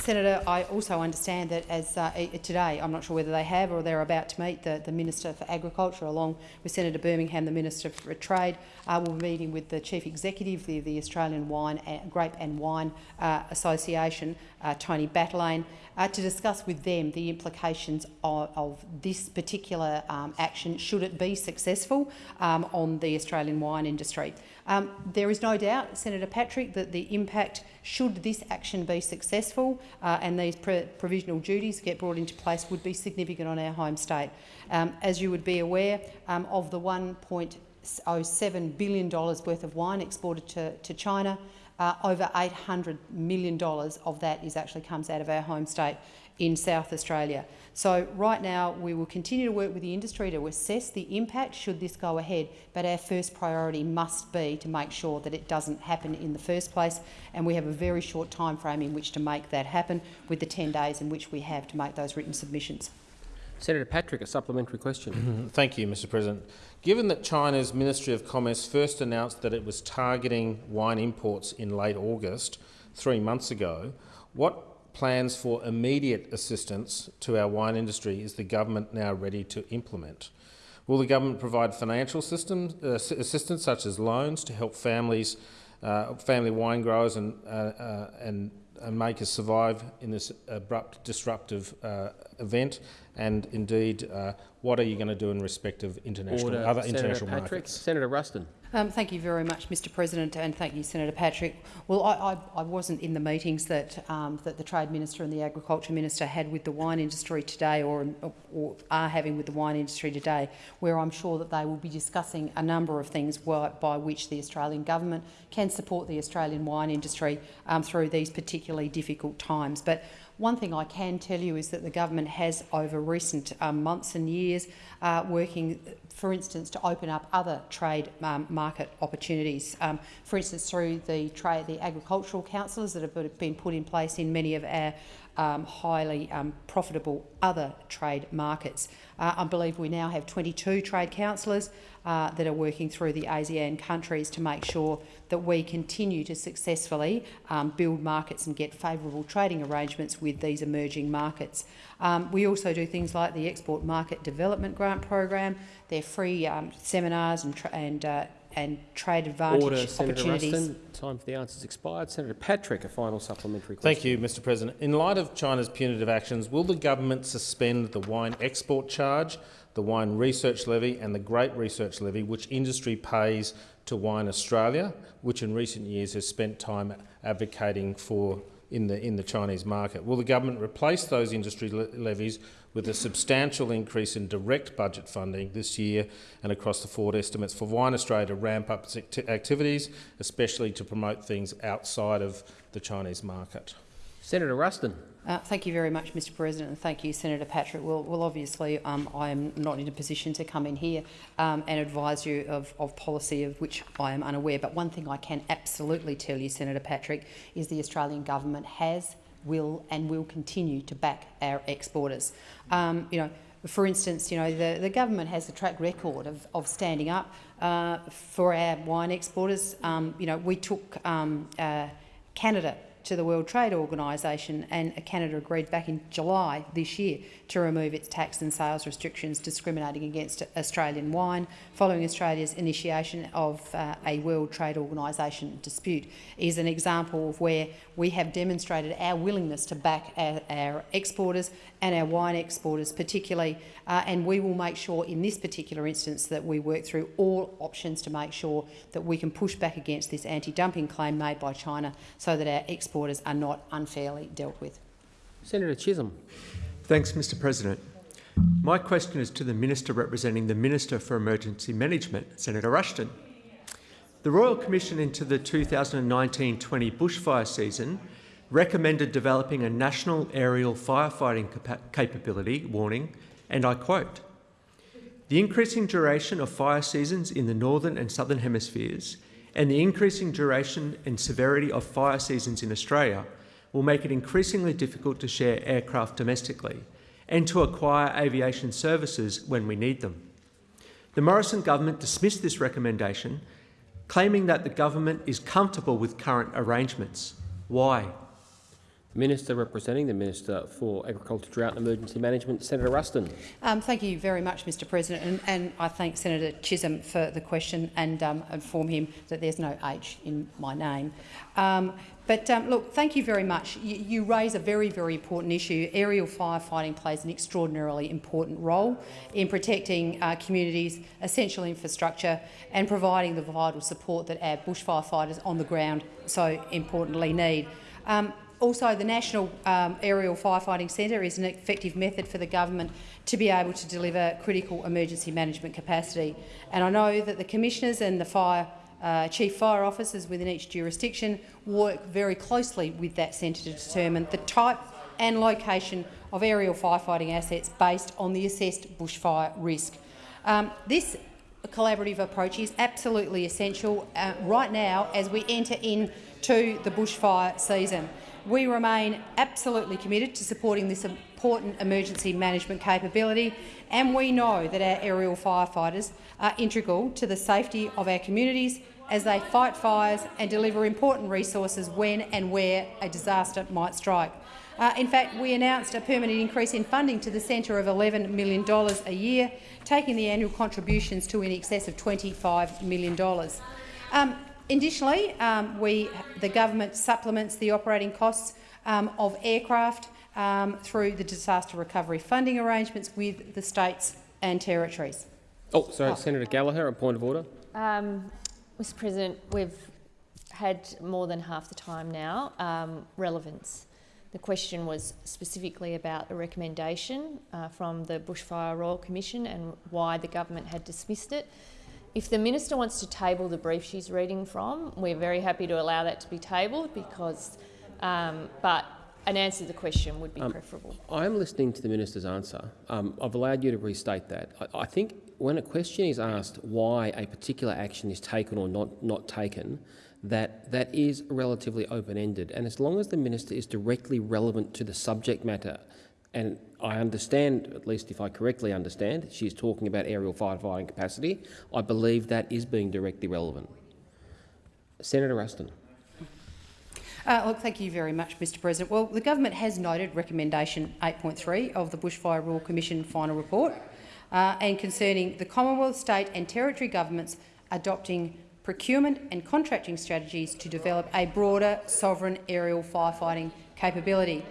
Speaker 3: Senator, I also understand that as uh, today, I'm not sure whether they have or they're about to meet the, the Minister for Agriculture along with Senator Birmingham, the Minister for Trade, uh, will be meeting with the Chief Executive of the, Australian Wine, and, Grape and Wine uh, Association, uh, Tony Battaglene, uh, to discuss with them the implications of, of this particular um, action, should it be successful, um, on the Australian wine industry. Um, there is no doubt, Senator Patrick, that the impact, should this action be successful uh, and these provisional duties get brought into place, would be significant on our home state. Um, as you would be aware, um, of the $1.07 billion worth of wine exported to, to China, uh, over $800 million of that is actually comes out of our home state in South Australia. So right now we will continue to work with the industry to assess the impact should this go ahead, but our first priority must be to make sure that it doesn't happen in the first place, and we have a very short time frame in which to make that happen with the 10 days in which we have to make those written submissions.
Speaker 1: Senator Patrick, a supplementary question.
Speaker 12: Thank you, Mr President. Given that China's Ministry of Commerce first announced that it was targeting wine imports in late August, three months ago, what plans for immediate assistance to our wine industry is the government now ready to implement? Will the government provide financial system, uh, assistance such as loans to help families, uh, family wine growers and, uh, uh and, and, makers survive in this abrupt, disruptive uh, event? And indeed, uh, what are you going to do in respect of international,
Speaker 1: Order.
Speaker 12: other
Speaker 1: Senator
Speaker 12: international
Speaker 1: Patrick.
Speaker 12: markets?
Speaker 1: Senator Ruston.
Speaker 3: Um, thank you very much, Mr President, and thank you, Senator Patrick. Well, I, I, I wasn't in the meetings that, um, that the Trade Minister and the Agriculture Minister had with the wine industry today or, or are having with the wine industry today, where I'm sure that they will be discussing a number of things by, by which the Australian government can support the Australian wine industry um, through these particularly difficult times. But one thing I can tell you is that the government has, over recent um, months and years, uh, working, for instance, to open up other trade um, market opportunities. Um, for instance, through the trade, the agricultural counsellors that have been put in place in many of our um, highly um, profitable other trade markets. Uh, I believe we now have 22 trade counsellors uh, that are working through the ASEAN countries to make sure that we continue to successfully um, build markets and get favourable trading arrangements with these emerging markets. Um, we also do things like the Export Market Development Grant Program. They're free um, seminars and, and uh, and trade advantage
Speaker 1: Order, Senator
Speaker 3: opportunities.
Speaker 1: Ruston. Time for the answers expired. Senator Patrick, a final supplementary question.
Speaker 12: Thank you, Mr President. In light of China's punitive actions, will the government suspend the wine export charge, the wine research levy and the grape research levy, which industry pays to Wine Australia, which in recent years has spent time advocating for in the, in the Chinese market? Will the government replace those industry le levies with a substantial increase in direct budget funding this year and across the forward estimates for Wine Australia to ramp up its activities, especially to promote things outside of the Chinese market?
Speaker 1: Senator Ruston.
Speaker 3: Uh, thank you very much, Mr President, and thank you, Senator Patrick. Well, well obviously, um, I am not in a position to come in here um, and advise you of, of, policy of which I am unaware. But one thing I can absolutely tell you, Senator Patrick, is the Australian government has, will and will continue to back our exporters. Um, you know, for instance, you know, the, the government has a track record of, of standing up uh, for our wine exporters. Um, you know, we took um, uh, Canada to the World Trade Organisation, and Canada agreed back in July this year to remove its tax and sales restrictions discriminating against Australian wine, following Australia's initiation of uh, a World Trade Organisation dispute, is an example of where we have demonstrated our willingness to back our, our exporters and our wine exporters particularly, uh, and we will make sure in this particular instance that we work through all options to make sure that we can push back against this anti-dumping claim made by China so that our exporters are not unfairly dealt with.
Speaker 1: Senator Chisholm.
Speaker 13: Thanks, Mr President. My question is to the Minister representing the Minister for Emergency Management, Senator Ruston. The Royal Commission into the 2019-20 bushfire season recommended developing a national aerial firefighting capability, warning, and I quote, the increasing duration of fire seasons in the northern and southern hemispheres and the increasing duration and severity of fire seasons in Australia will make it increasingly difficult to share aircraft domestically and to acquire aviation services when we need them. The Morrison government dismissed this recommendation, claiming that the government is comfortable with current arrangements. Why?
Speaker 1: The Minister representing the Minister for Agriculture, Drought and Emergency Management, Senator Ruston.
Speaker 3: Um, thank you very much, Mr President, and, and, I thank Senator Chisholm for the question and um, inform him that there's no H in my name. Um, but um, look, thank you very much. You, you, raise a very, very important issue. Aerial firefighting plays an extraordinarily important role in protecting uh, communities, essential infrastructure and providing the vital support that our bushfire fighters on the ground so importantly need. Um, also, the National um, Aerial Firefighting Centre is an effective method for the government to be able to deliver critical emergency management capacity. And I know that the commissioners and the fire uh, chief fire officers within each jurisdiction work very closely with that centre to determine the type and location of aerial firefighting assets based on the assessed bushfire risk. Um, this collaborative approach is absolutely essential uh, right now as we enter into the bushfire season. We remain absolutely committed to supporting this important emergency management capability, and we know that our aerial firefighters are integral to the safety of our communities as they fight fires and deliver important resources when and where a disaster might strike. Uh, in fact, we announced a permanent increase in funding to the centre of $11 million a year, taking the annual contributions to in excess of $25 million. Um, Additionally, um, we, the government supplements the operating costs um, of aircraft um, through the disaster recovery funding arrangements with the states and territories.
Speaker 1: Oh, sorry, oh. Senator Gallagher, a point of order.
Speaker 6: Um, Mr President, we've had more than half the time now. Um, relevance. The question was specifically about a recommendation uh, from the Bushfire Royal Commission and why the government had dismissed it. If the minister wants to table the brief she's reading from, we're very happy to allow that to be tabled because, um, but an answer to the question would be um, preferable.
Speaker 1: I am listening to the minister's answer. Um, I've allowed you to restate that. I, I, think when a question is asked why a particular action is taken or not, not taken, that that is relatively open-ended. And as long as the minister is directly relevant to the subject matter and I understand, at least if I correctly understand, she's talking about aerial firefighting capacity. I believe that is being directly relevant. Senator Ruston.
Speaker 3: Uh, look, thank you very much, Mr President. Well, the government has noted recommendation 8.3 of the Bushfire Royal Commission final report uh, and concerning the Commonwealth, state and territory governments adopting procurement and contracting strategies to develop a broader sovereign aerial firefighting capability.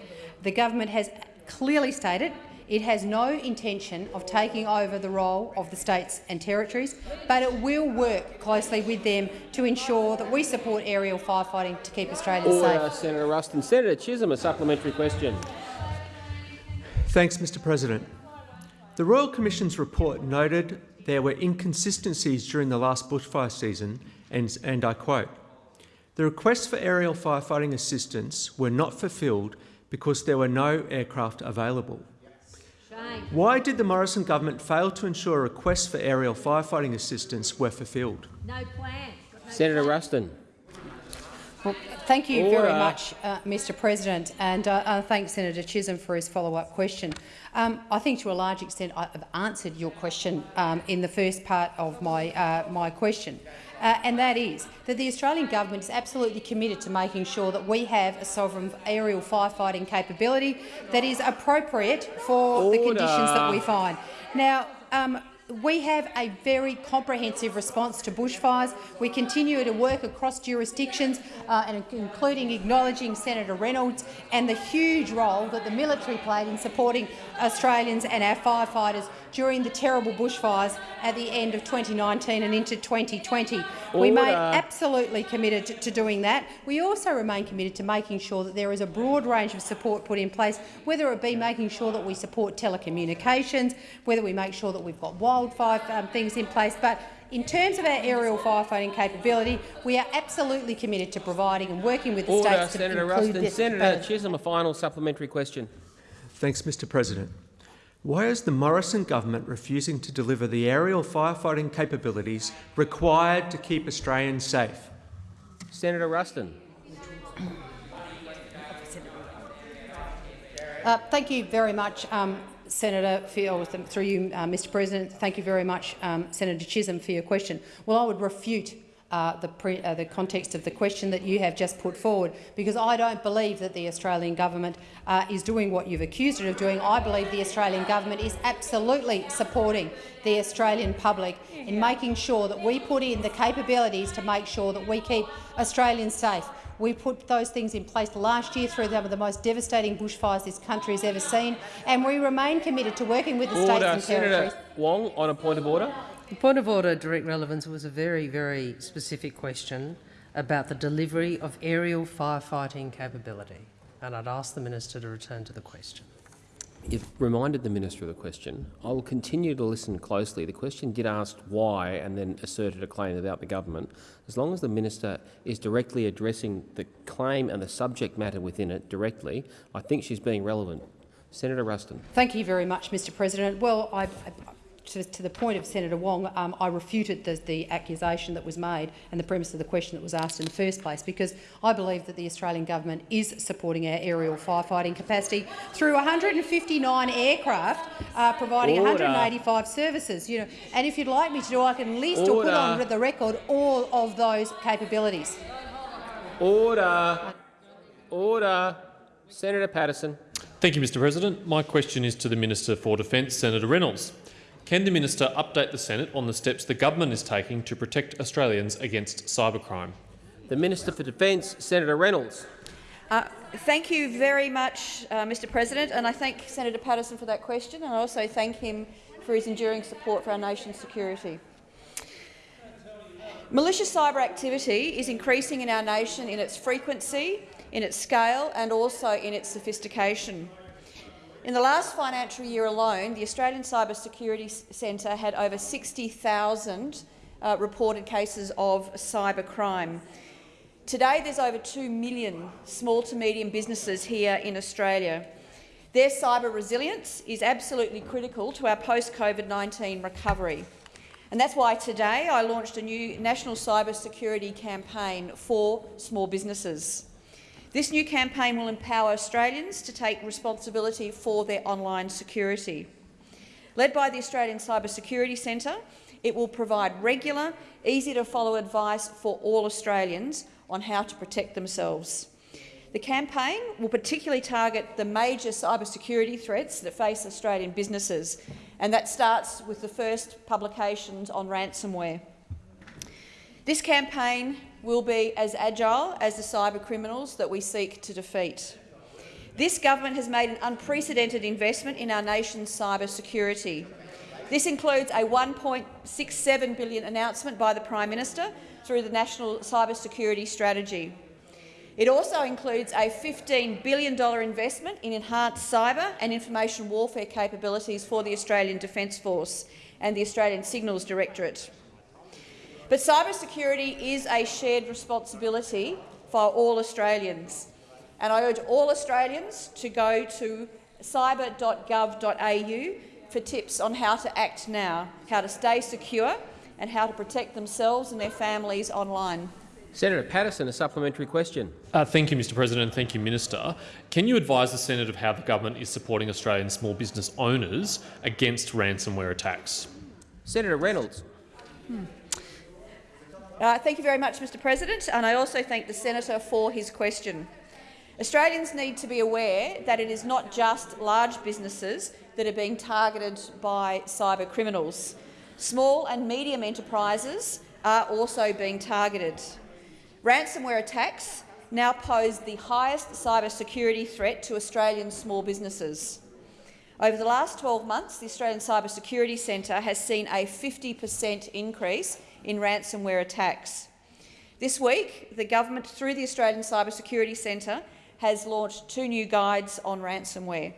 Speaker 3: The government has clearly stated it has no intention of taking over the role of the states and territories, but it will work closely with them to ensure that we support aerial firefighting to keep Australia
Speaker 1: Order,
Speaker 3: safe.
Speaker 1: Senator Ruston. Senator Chisholm, a supplementary question.
Speaker 13: Thanks, Mr President. The Royal Commission's report noted there were inconsistencies during the last bushfire season, and, and I quote, the requests for aerial firefighting assistance were not fulfilled because there were no aircraft available. Why did the Morrison government fail to ensure requests for aerial firefighting assistance were fulfilled?
Speaker 11: No plan.
Speaker 1: No Senator plan. Ruston.
Speaker 3: Well, thank you very much, uh, Mr President, and uh, uh, thanks Senator Chisholm for his follow-up question. Um, I think to a large extent I have answered your question um, in the first part of my, uh, my question, uh, and that is that the Australian government is absolutely committed to making sure that we have a sovereign aerial firefighting capability that is appropriate for the conditions that we find. Now, um, we have a very comprehensive response to bushfires. We continue to work across jurisdictions, uh, and including acknowledging Senator Reynolds and the huge role that the military played in supporting Australians and our firefighters during the terrible bushfires at the end of 2019 and into 2020. We made absolutely committed to, to doing that. We also remain committed to making sure that there is a broad range of support put in place, whether it be making sure that we support telecommunications, whether we make sure that we've got wildfire um, things in place. But in terms of our aerial firefighting capability, we are absolutely committed to providing and working with the
Speaker 1: Order,
Speaker 3: states to
Speaker 1: Senator
Speaker 3: include
Speaker 1: Ruston.
Speaker 3: this.
Speaker 1: Senator Chisholm, a final supplementary question.
Speaker 13: Thanks, Mr President. Why is the Morrison government refusing to deliver the aerial firefighting capabilities required to keep Australians safe?
Speaker 1: Senator Ruston.
Speaker 3: Uh, thank you very much, um, Senator, for your, through you, uh, Mr President. Thank you very much, um, Senator Chisholm, for your question. Well, I would refute uh, the, pre, uh, the context of the question that you have just put forward, because I don't believe that the Australian government uh, is doing what you've accused it of doing. I believe the Australian government is absolutely supporting the Australian public in making sure that we put in the capabilities to make sure that we keep Australians safe. We put those things in place last year through some of the most devastating bushfires this country has ever seen, and we remain committed to working with the states and territories.
Speaker 1: Senator Wong on a point of order.
Speaker 14: The point of order, direct relevance, was a very, very specific question about the delivery of aerial firefighting capability, and I'd ask the minister to return to the question.
Speaker 1: You've reminded the minister of the question. I will continue to listen closely. The question did ask why and then asserted a claim about the government. As long as the minister is directly addressing the claim and the subject matter within it directly, I think she's being relevant. Senator Ruston.
Speaker 3: Thank you very much, Mr President. Well, I, I, to, to the point of Senator Wong, um, I refuted the, the accusation that was made and the premise of the question that was asked in the first place, because I believe that the Australian government is supporting our aerial firefighting capacity through 159 aircraft, uh, providing
Speaker 1: Order.
Speaker 3: 185 services. You know, and if you'd like me to do, I can list or put on the record all of those capabilities.
Speaker 1: Order. Order. Senator Paterson.
Speaker 10: Thank you, Mr President. My question is to the Minister for Defence, Senator Reynolds. Can the minister update the Senate on the steps the government is taking to protect Australians against cybercrime?
Speaker 1: The Minister for Defence, Senator Reynolds.
Speaker 15: Uh, thank you very much, uh, Mr President, and I thank Senator Paterson for that question, and I also thank him for his enduring support for our nation's security. Malicious cyber activity is increasing in our nation in its frequency, in its scale and also in its sophistication. In the last financial year alone, the Australian Cyber Security Centre had over 60,000 uh, reported cases of cyber crime. Today, there's over 2 million small to medium businesses here in Australia. Their cyber resilience is absolutely critical to our post-COVID-19 recovery. And that's why today I launched a new national cyber security campaign for small businesses. This new campaign will empower Australians to take responsibility for their online security. Led by the Australian Cyber Security Centre, it will provide regular, easy-to-follow advice for all Australians on how to protect themselves. The campaign will particularly target the major cybersecurity threats that face Australian businesses, and that starts with the first publications on ransomware. This campaign will be as agile as the cyber criminals that we seek to defeat. This government has made an unprecedented investment in our nation's cyber security. This includes a 1.67 billion announcement by the Prime Minister through the National Cyber Security Strategy. It also includes a $15 billion investment in enhanced cyber and information warfare capabilities for the Australian Defence Force and the Australian Signals Directorate. But cybersecurity is a shared responsibility for all Australians, and I urge all Australians to go to cyber.gov.au for tips on how to act now, how to stay secure and how to protect themselves and their families online.
Speaker 1: Senator Paterson, a supplementary question.
Speaker 10: Uh, thank you, Mr President. Thank you, Minister. Can you advise the Senate of how the government is supporting Australian small business owners against ransomware attacks?
Speaker 1: Senator Reynolds.
Speaker 15: Uh, thank you very much, Mr President, and I also thank the senator for his question. Australians need to be aware that it is not just large businesses that are being targeted by cyber criminals. Small and medium enterprises are also being targeted. Ransomware attacks now pose the highest cyber security threat to Australian small businesses. Over the last 12 months, the Australian Cyber Security Centre has seen a 50 per cent increase in ransomware attacks. This week, the government, through the Australian Cyber Security Centre, has launched two new guides on ransomware.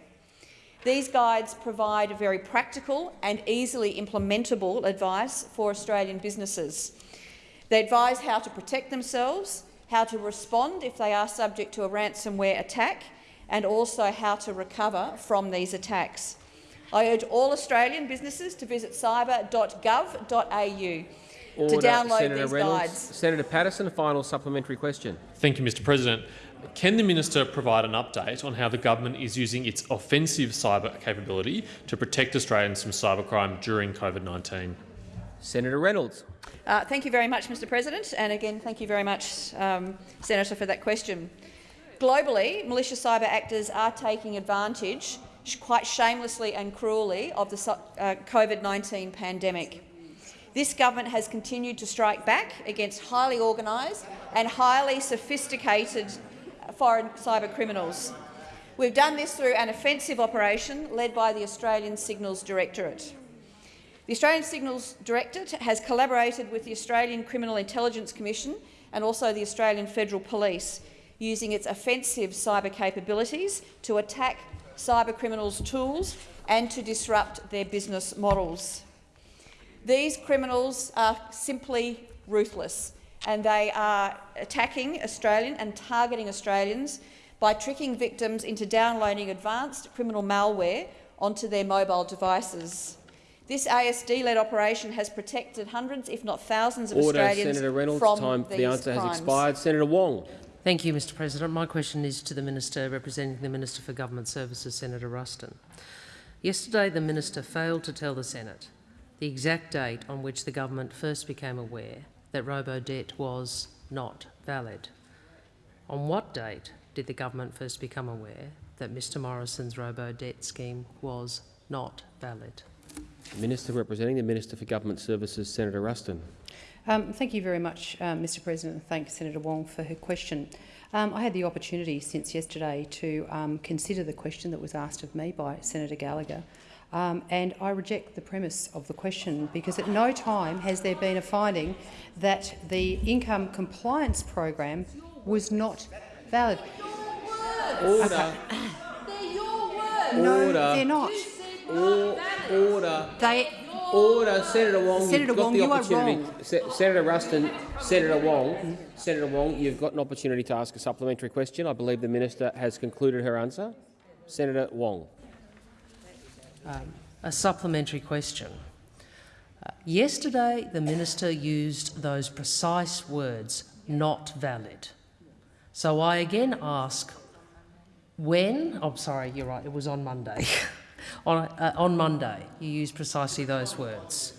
Speaker 15: These guides provide very practical and easily implementable advice for Australian businesses. They advise how to protect themselves, how to respond if they are subject to a ransomware attack, and also how to recover from these attacks. I urge all Australian businesses to visit cyber.gov.au to download
Speaker 1: Senator
Speaker 15: these
Speaker 1: Reynolds.
Speaker 15: guides.
Speaker 1: Senator Paterson, a final supplementary question.
Speaker 10: Thank you, Mr President. Can the minister provide an update on how the government is using its offensive cyber capability to protect Australians from cybercrime during COVID-19?
Speaker 1: Senator Reynolds.
Speaker 15: Uh, thank you very much, Mr President, and again, thank you very much, um, Senator, for that question. Globally, malicious cyber actors are taking advantage, quite shamelessly and cruelly, of the uh, COVID-19 pandemic. This government has continued to strike back against highly organised and highly sophisticated foreign cyber criminals. We've done this through an offensive operation led by the Australian Signals Directorate. The Australian Signals Directorate has collaborated with the Australian Criminal Intelligence Commission and also the Australian Federal Police, using its offensive cyber capabilities to attack cyber criminals' tools and to disrupt their business models. These criminals are simply ruthless, and they are attacking Australian and targeting Australians by tricking victims into downloading advanced criminal malware onto their mobile devices. This ASD-led operation has protected hundreds, if not thousands, of
Speaker 1: Order,
Speaker 15: Australians
Speaker 1: Senator Reynolds.
Speaker 15: from
Speaker 1: Time for the answer
Speaker 15: crimes.
Speaker 1: has expired. Senator Wong.
Speaker 14: Thank you, Mr President. My question is to the Minister representing the Minister for Government Services, Senator Ruston. Yesterday, the Minister failed to tell the Senate the exact date on which the government first became aware that robo-debt was not valid. On what date did the government first become aware that Mr Morrison's robo-debt scheme was not valid?
Speaker 1: Minister representing the Minister for Government Services, Senator Ruston.
Speaker 3: Um, thank you very much, um, Mr President, and thank Senator Wong for her question. Um, I had the opportunity since yesterday to um, consider the question that was asked of me by Senator Gallagher, um, and I reject the premise of the question because at no time has there been a finding that the income compliance program was not valid.
Speaker 1: Order.
Speaker 3: No,
Speaker 1: Order.
Speaker 3: they're not.
Speaker 1: Or, order.
Speaker 3: They
Speaker 1: Order, Senator Wong.
Speaker 3: Senator
Speaker 1: you've got
Speaker 3: Wong,
Speaker 1: the
Speaker 3: you are
Speaker 1: opportunity.
Speaker 3: wrong.
Speaker 1: Se Senator Ruston, Senator Wong, Senator Wong, you've got an opportunity to ask a supplementary question. I believe the minister has concluded her answer. Senator Wong.
Speaker 14: Um, a supplementary question. Uh, yesterday, the minister used those precise words, not valid. So I again ask, when, oh, sorry, you're right, it was on Monday. on, uh, on Monday, you used precisely those words.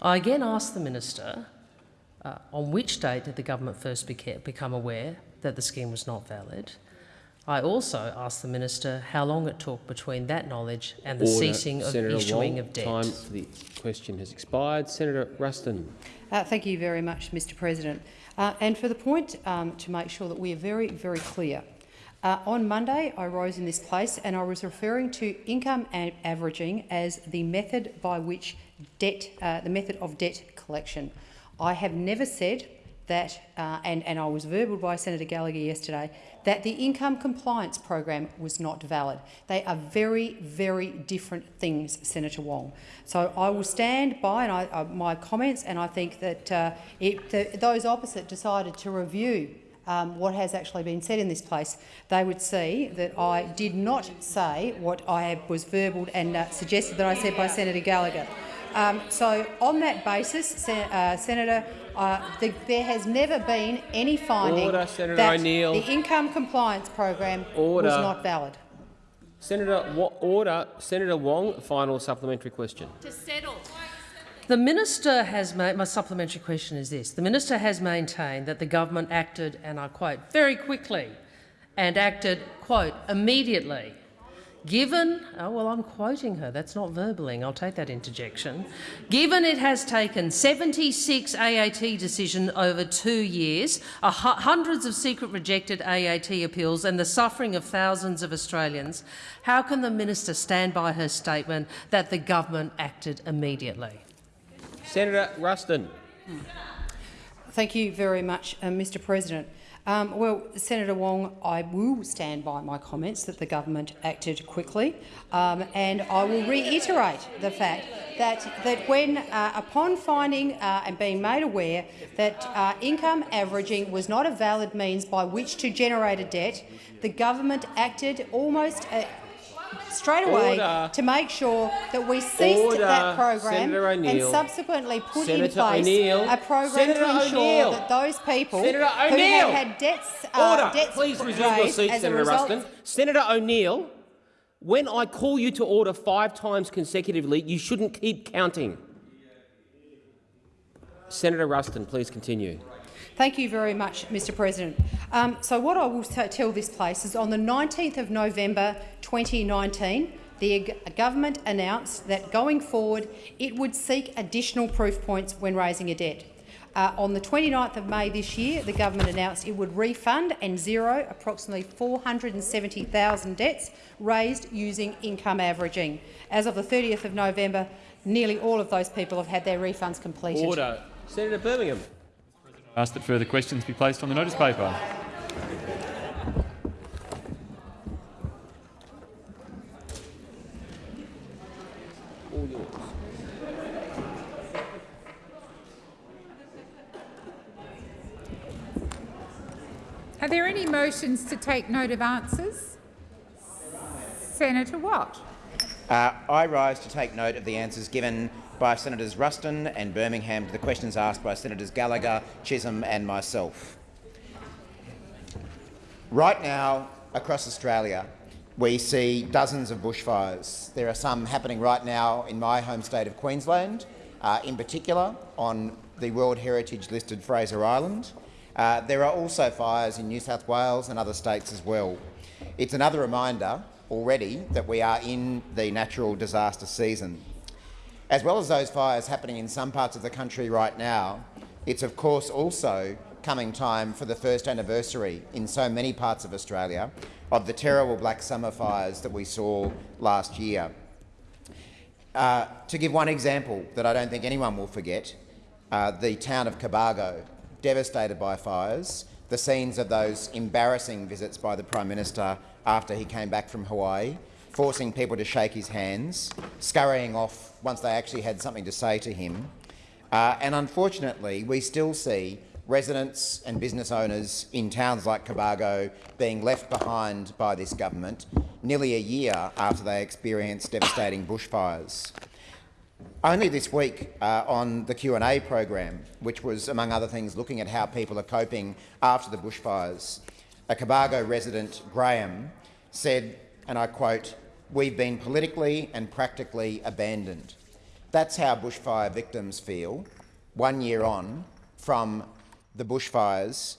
Speaker 14: I again ask the minister, uh, on which date did the government first become aware that the scheme was not valid? I also asked the minister how long it took between that knowledge and the
Speaker 1: Order.
Speaker 14: ceasing of
Speaker 1: Senator
Speaker 14: issuing
Speaker 1: Wong,
Speaker 14: of debt.
Speaker 1: Time for the question has expired. Senator Ruston.
Speaker 3: Uh, thank you very much, Mr President. Uh, and for the point um, to make sure that we are very, very clear, uh, on Monday I rose in this place and I was referring to income a- averaging as the method by which debt, uh, the method of debt collection. I have never said that, uh, and, and I was verbal by Senator Gallagher yesterday, that the income compliance program was not valid. They are very, very different things, Senator Wong. So I will stand by and I, uh, my comments, and I think that uh, if the, those opposite decided to review um, what has actually been said in this place, they would see that I did not say what I was verbal and uh, suggested that I said by Senator Gallagher. Um, so, on that basis, Sen uh, Senator, uh, the, there has never been any finding
Speaker 1: Order, Senator
Speaker 3: that the income compliance program
Speaker 1: Order.
Speaker 3: was not valid.
Speaker 1: Senator Wa- Order. Senator Wong, final supplementary question.
Speaker 6: To settle.
Speaker 14: The minister has made, my supplementary question is this. The minister has maintained that the government acted, and I quote, very quickly and acted, quote, immediately. Given, oh well, I'm quoting her, that's not verballing, I'll take that interjection. Given it has taken 76 AAT decisions over two years, hundreds of secret rejected AAT appeals and the suffering of thousands of Australians, how can the minister stand by her statement that the government acted immediately?
Speaker 1: Senator Ruston.
Speaker 3: Thank you very much, uh, Mr President. Um, well, Senator Wong, I will stand by my comments that the government acted quickly, um, and I will reiterate the fact that, that when, uh, upon finding uh, and being made aware that uh, income averaging was not a valid means by which to generate a debt, the government acted almost uh, straight away
Speaker 1: Order.
Speaker 3: to make sure that we ceased
Speaker 1: Order.
Speaker 3: that program and subsequently put in place a program
Speaker 1: Senator
Speaker 3: to ensure that those people who
Speaker 1: O'Neill.
Speaker 3: had debts, uh, debts
Speaker 1: Please resume your seat, Senator Ruston. Senator O'Neill, when I call you to order five times consecutively, you shouldn't keep counting. Senator Ruston, please continue.
Speaker 3: Thank you very much, Mr President. Um, so what I will tell this place is on the 19th of November 2019, the government announced that going forward it would seek additional proof points when raising a debt. Uh, on the 29th of May this year, the government announced it would refund and zero approximately 470,000 debts raised using income averaging. As of the 30th of November, nearly all of those people have had their refunds completed.
Speaker 1: Order. Senator Birmingham.
Speaker 5: I ask that further questions be placed on the notice paper.
Speaker 16: Are there any motions to take note of answers? Senator Watt.
Speaker 2: Uh, I rise to take note of the answers given by Senators Ruston and Birmingham to the questions asked by Senators Gallagher, Chisholm and myself. Right now, across Australia, we see dozens of bushfires. There are some happening right now in my home state of Queensland, uh, in particular on the World Heritage listed Fraser Island. Uh, there are also fires in New South Wales and other states as well. It's another reminder already that we are in the natural disaster season. As well as those fires happening in some parts of the country right now, it's of course also coming time for the first anniversary in so many parts of Australia of the terrible Black Summer fires that we saw last year. Uh, to give one example that I don't think anyone will forget, uh, the town of Cobargo, devastated by fires, the scenes of those embarrassing visits by the Prime Minister after he came back from Hawaii, forcing people to shake his hands, scurrying off once they actually had something to say to him. Uh, and unfortunately, we still see residents and business owners in towns like Cobargo being left behind by this government nearly a year after they experienced devastating bushfires. Only this week uh, on the Q&A program, which was, among other things, looking at how people are coping after the bushfires, a Cobargo resident, Graham, said, and I quote, we've been politically and practically abandoned. That's how bushfire victims feel one year on from the bushfires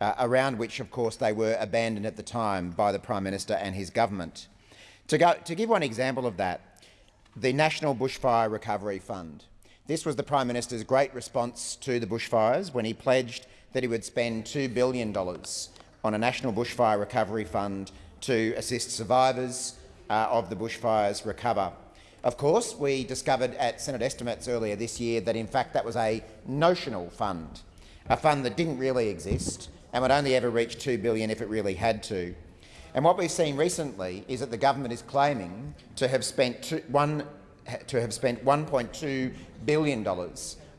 Speaker 2: uh, around which, of course, they were abandoned at the time by the Prime Minister and his government. To, go, to give one example of that, the National Bushfire Recovery Fund. This was the Prime Minister's great response to the bushfires when he pledged that he would spend $2 billion on a National Bushfire Recovery Fund to assist survivors uh, of the bushfires recover. Of course, we discovered at Senate estimates earlier this year that in fact that was a notional fund, a fund that didn't really exist and would only ever reach 2 billion if it really had to. And what we've seen recently is that the government is claiming to have spent two, one, to have spent $1.2 billion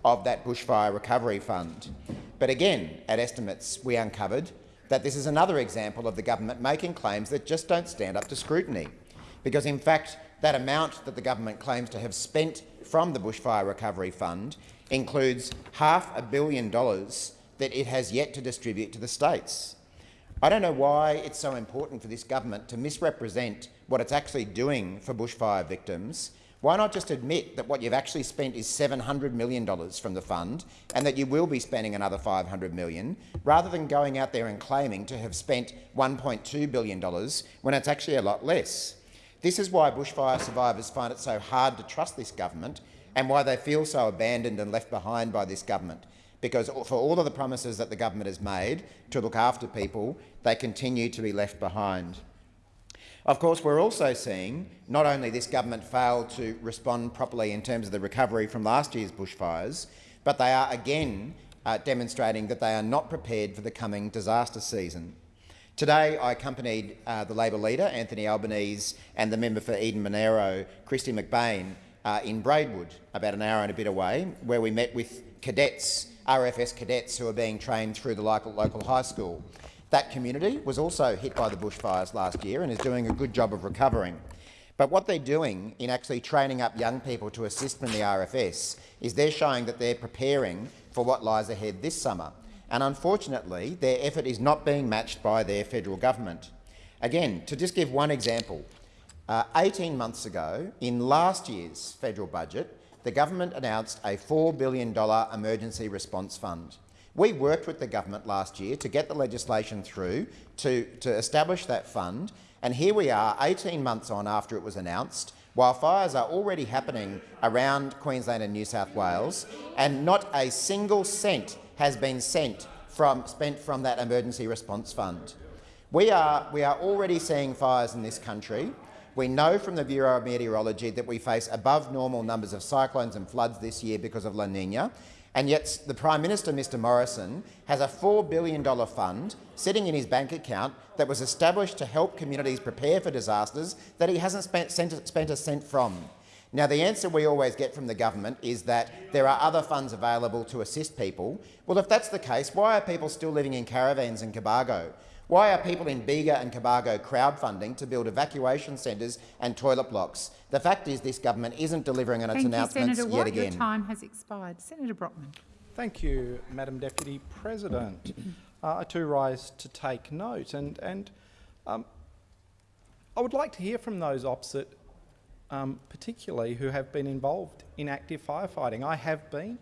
Speaker 2: of that bushfire recovery fund. But again, at estimates, we uncovered that this is another example of the government making claims that just don't stand up to scrutiny. Because in fact, that amount that the government claims to have spent from the Bushfire Recovery Fund includes half a billion dollars that it has yet to distribute to the states. I don't know why it's so important for this government to misrepresent what it's actually doing for bushfire victims. Why not just admit that what you've actually spent is $700 million from the fund and that you will be spending another 500 million, rather than going out there and claiming to have spent $1.2 billion when it's actually a lot less? This is why bushfire survivors find it so hard to trust this government and why they feel so abandoned and left behind by this government because for all of the promises that the government has made to look after people, they continue to be left behind. Of course, we're also seeing not only this government fail to respond properly in terms of the recovery from last year's bushfires, but they are again uh, demonstrating that they are not prepared for the coming disaster season. Today, I accompanied uh, the Labor leader, Anthony Albanese, and the member for Eden Monaro, Kristy McBain, uh, in Braidwood, about an hour and a bit away, where we met with cadets RFS cadets who are being trained through the local, local high school. That community was also hit by the bushfires last year and is doing a good job of recovering. But what they're doing in actually training up young people to assist in the RFS is they're showing that they're preparing for what lies ahead this summer. And unfortunately, their effort is not being matched by their federal government. Again, to just give one example, uh, 18 months ago, in last year's federal budget, the government announced a $4 billion emergency response fund. We worked with the government last year to get the legislation through to, to establish that fund, and here we are 18 months on after it was announced, while fires are already happening around Queensland and New South Wales, and not a single cent has been sent from, spent from that emergency response fund. We are, we are already seeing fires in this country. We know from the Bureau of Meteorology that we face above normal numbers of cyclones and floods this year because of La Nina, and yet the Prime Minister, Mr Morrison, has a $4 billion fund sitting in his bank account that was established to help communities prepare for disasters that he hasn't spent, spent a cent from. Now, the answer we always get from the government is that there are other funds available to assist people. Well, if that's the case, why are people still living in caravans in Cobargo? Why are people in Bega and Cobargo crowdfunding to build evacuation centres and toilet blocks? The fact is this government isn't delivering on its
Speaker 16: Thank
Speaker 7: announcements
Speaker 16: you, Senator Watt.
Speaker 7: yet again.
Speaker 16: Your time has expired. Senator Brockman.
Speaker 17: Thank you, Madam Deputy President. uh, I too rise to take note, and, and um, I would like to hear from those opposite, um, particularly who have been involved in active firefighting. I have been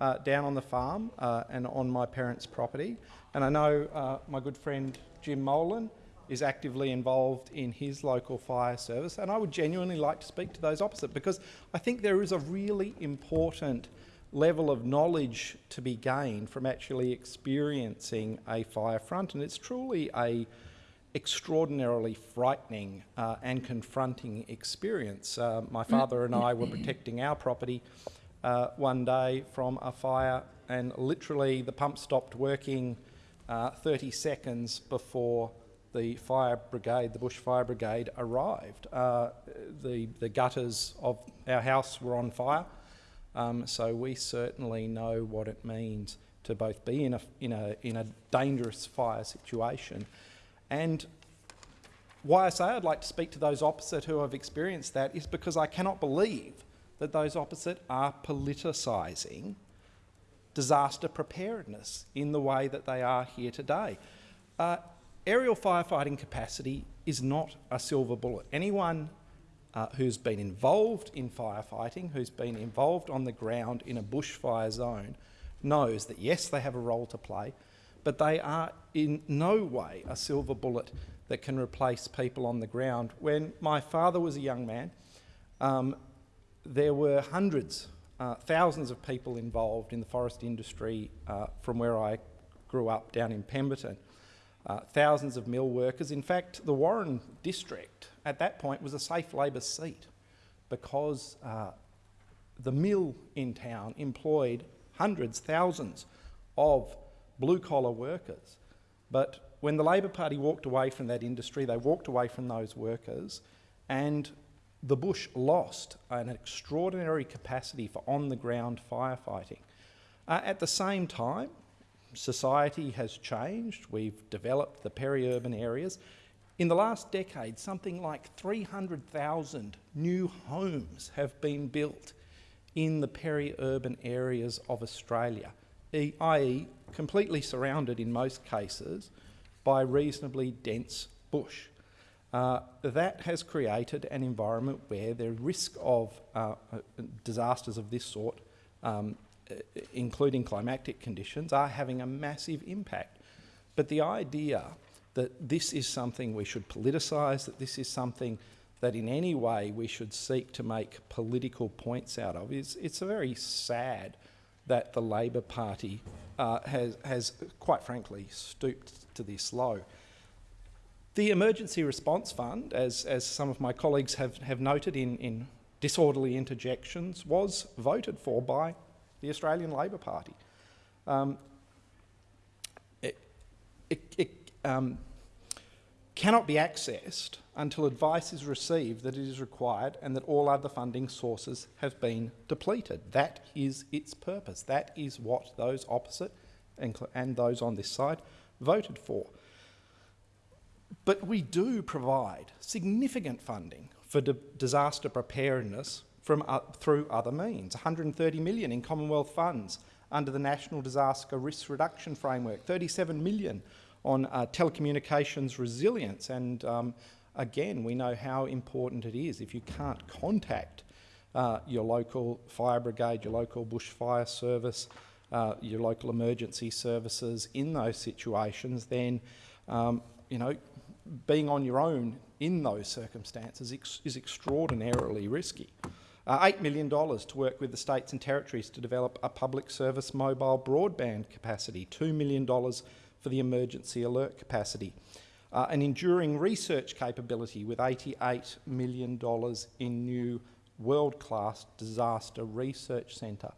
Speaker 17: uh, down on the farm uh, and on my parents' property, and I know uh, my good friend Jim Molan is actively involved in his local fire service, and I would genuinely like to speak to those opposite because I think there is a really important level of knowledge to be gained from actually experiencing a fire front, and it's truly a extraordinarily frightening uh, and confronting experience. Uh, my father and I were protecting our property uh, one day from a fire, and literally the pump stopped working uh, 30 seconds before the fire brigade, the bush fire brigade, arrived. Uh, the, the gutters of our house were on fire, um, so we certainly know what it means to both be in a, in a, in a dangerous fire situation. And why I say I'd like to speak to those opposite who have experienced that is because I cannot believe that those opposite are politicising disaster preparedness in the way that they are here today. Uh, aerial firefighting capacity is not a silver bullet. Anyone uh, who's been involved in firefighting, who's been involved on the ground in a bushfire zone, knows that yes, they have a role to play, but they are in no way a silver bullet that can replace people on the ground. When my father was a young man, um, there were hundreds uh, thousands of people involved in the forest industry uh, from where I grew up down in Pemberton. Uh, thousands of mill workers. In fact, the Warren district at that point was a safe Labor seat because uh, the mill in town employed hundreds, thousands of blue-collar workers. But when the Labor Party walked away from that industry, they walked away from those workers and the bush lost an extraordinary capacity for on-the-ground firefighting. Uh, at the same time, society has changed. We've developed the peri-urban areas. In the last decade, something like 300,000 new homes have been built in the peri-urban areas of Australia, i.e. completely surrounded in most cases by reasonably dense bush. Uh, that has created an environment where the risk of uh, disasters of this sort, um, including climatic conditions, are having a massive impact. But the idea that this is something we should politicise, that this is something that in any way we should seek to make political points out of is it's very sad that the Labor Party uh, has, has, quite frankly, stooped to this low. The Emergency Response Fund, as, as some of my colleagues have, have noted in, in disorderly interjections, was voted for by the Australian Labor Party. Um, it, it, it um, cannot be accessed until advice is received that it is required and that all other funding sources have been depleted. That is its purpose. That is what those opposite and, and those on this side voted for. But we do provide significant funding for disaster preparedness from, uh, through other means. 130 million in Commonwealth funds under the National Disaster Risk Reduction Framework, 37 million on uh, telecommunications resilience. And um, again, we know how important it is if you can't contact uh, your local fire brigade, your local bushfire service, uh, your local emergency services in those situations, then um, you know being on your own in those circumstances ex is extraordinarily risky. Uh, $8 million to work with the states and territories to develop a public service mobile broadband capacity, $2 million for the emergency alert capacity, uh, an enduring research capability with $88 million in new world-class disaster research centre,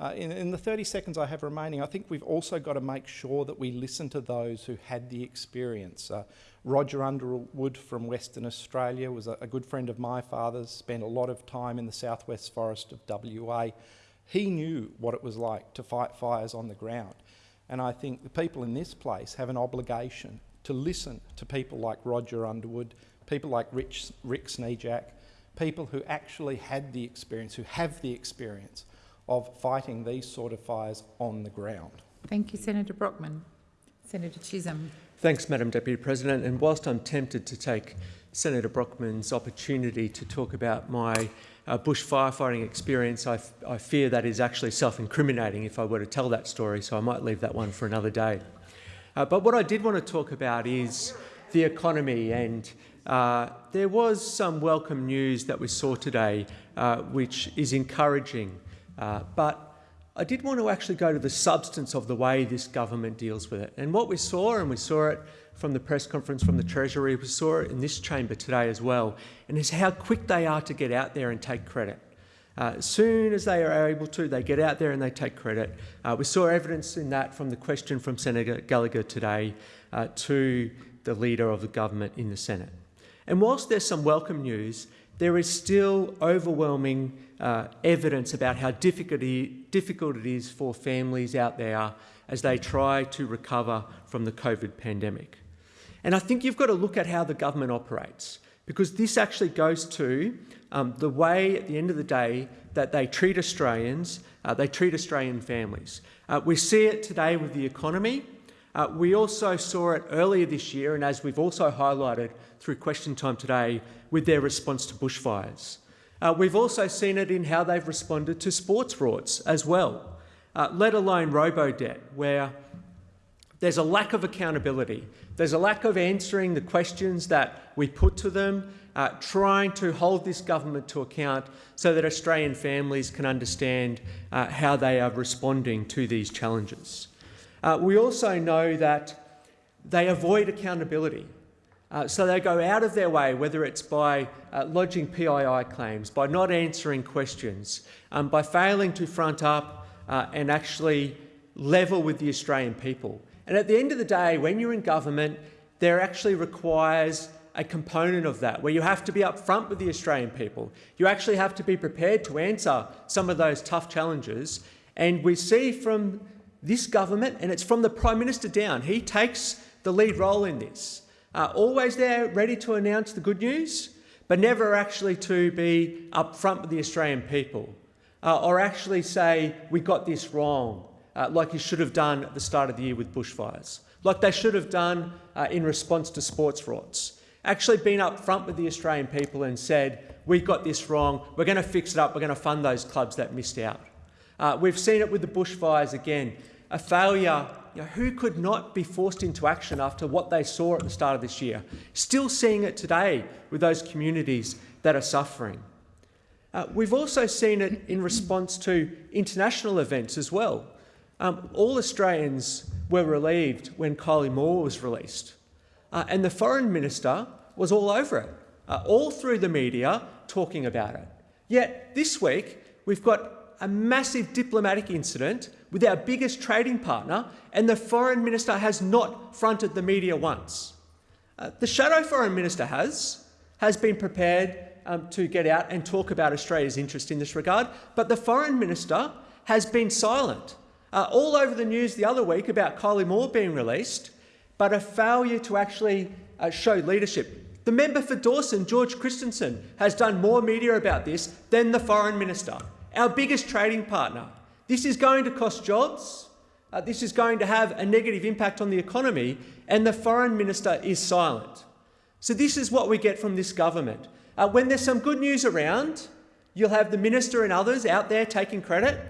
Speaker 17: uh, in, in, the 30 seconds I have remaining, I think we've also got to make sure that we listen to those who had the experience. Uh, Roger Underwood from Western Australia was a, a, good friend of my father's, spent a lot of time in the southwest forest of WA. He knew what it was like to fight fires on the ground. And I think the people in this place have an obligation to listen to people like Roger Underwood, people like Rich, Rick Sneeuwjagt, people who actually had the experience, who have the experience of fighting these sort of fires on the ground.
Speaker 16: Thank you, Senator Brockman. Senator Chisholm.
Speaker 13: Thanks, Madam Deputy President. And whilst I'm tempted to take Senator Brockman's opportunity to talk about my uh, bush firefighting experience, I, I fear that is actually self-incriminating if I were to tell that story, so I might leave that one for another day. Uh, but what I did want to talk about is the economy and uh, there was some welcome news that we saw today uh, which is encouraging. Uh, but I did want to actually go to the substance of the way this government deals with it. And what we saw, and we saw it from the press conference from the Treasury, we saw it in this chamber today as well, and is how quick they are to get out there and take credit. Uh, as soon as they are able to, they get out there and they take credit. Uh, we saw evidence in that from the question from Senator Gallagher today uh, to the Leader of the Government in the Senate. And whilst there's some welcome news, there is still overwhelming uh, evidence about how difficult it is for families out there as they try to recover from the COVID pandemic. And I think you've got to look at how the government operates because this actually goes to um, the way, at the end of the day, that they treat Australians, uh, they treat Australian families. Uh, we see it today with the economy. Uh, we also saw it earlier this year, and as we've also highlighted through question time today, with their response to bushfires. Uh, we've also seen it in how they've responded to sports frauds as well, uh, let alone robo-debt, where there's a lack of accountability. There's a lack of answering the questions that we put to them, uh, trying to hold this government to account so that Australian families can understand uh, how they are responding to these challenges. Uh, we also know that they avoid accountability. Uh, so they go out of their way, whether it's by uh, lodging PII claims, by not answering questions, um, by failing to front up uh, and actually level with the Australian people. And at the end of the day, when you're in government, there actually requires a component of that, where you have to be upfront with the Australian people. You actually have to be prepared to answer some of those tough challenges. And we see from this government, and it's from the Prime Minister down, he takes the lead role in this uh, always there ready to announce the good news, but never actually to be upfront with the Australian people. uh, or actually say we got this wrong, uh, like you should have done at the start of the year with bushfires, like they should have done uh, in response to sports rorts. Actually been up front with the Australian people and said, we got this wrong, we're going to fix it up, we're going to fund those clubs that missed out. Uh, we've seen it with the bushfires again, a failure you know, who could not be forced into action after what they saw at the start of this year? Still seeing it today with those communities that are suffering. Uh, we've also seen it in response to international events as well. Um, all Australians were relieved when Kylie Moore was released. Uh, and the foreign minister was all over it, uh, all through the media talking about it. Yet this week, we've got a massive diplomatic incident with our biggest trading partner, and the foreign minister has not fronted the media once. Uh, the shadow foreign minister has, has been prepared um, to get out and talk about Australia's interest in this regard, but the foreign minister has been silent. Uh, all over the news the other week about Kylie Moore being released, but a failure to actually uh, show leadership. The member for Dawson, George Christensen, has done more media about this than the foreign minister, our biggest trading partner. This is going to cost jobs. Uh, this is going to have a negative impact on the economy, and the foreign minister is silent. So this is what we get from this government. Uh, when there's some good news around, you'll have the minister and others out there taking credit.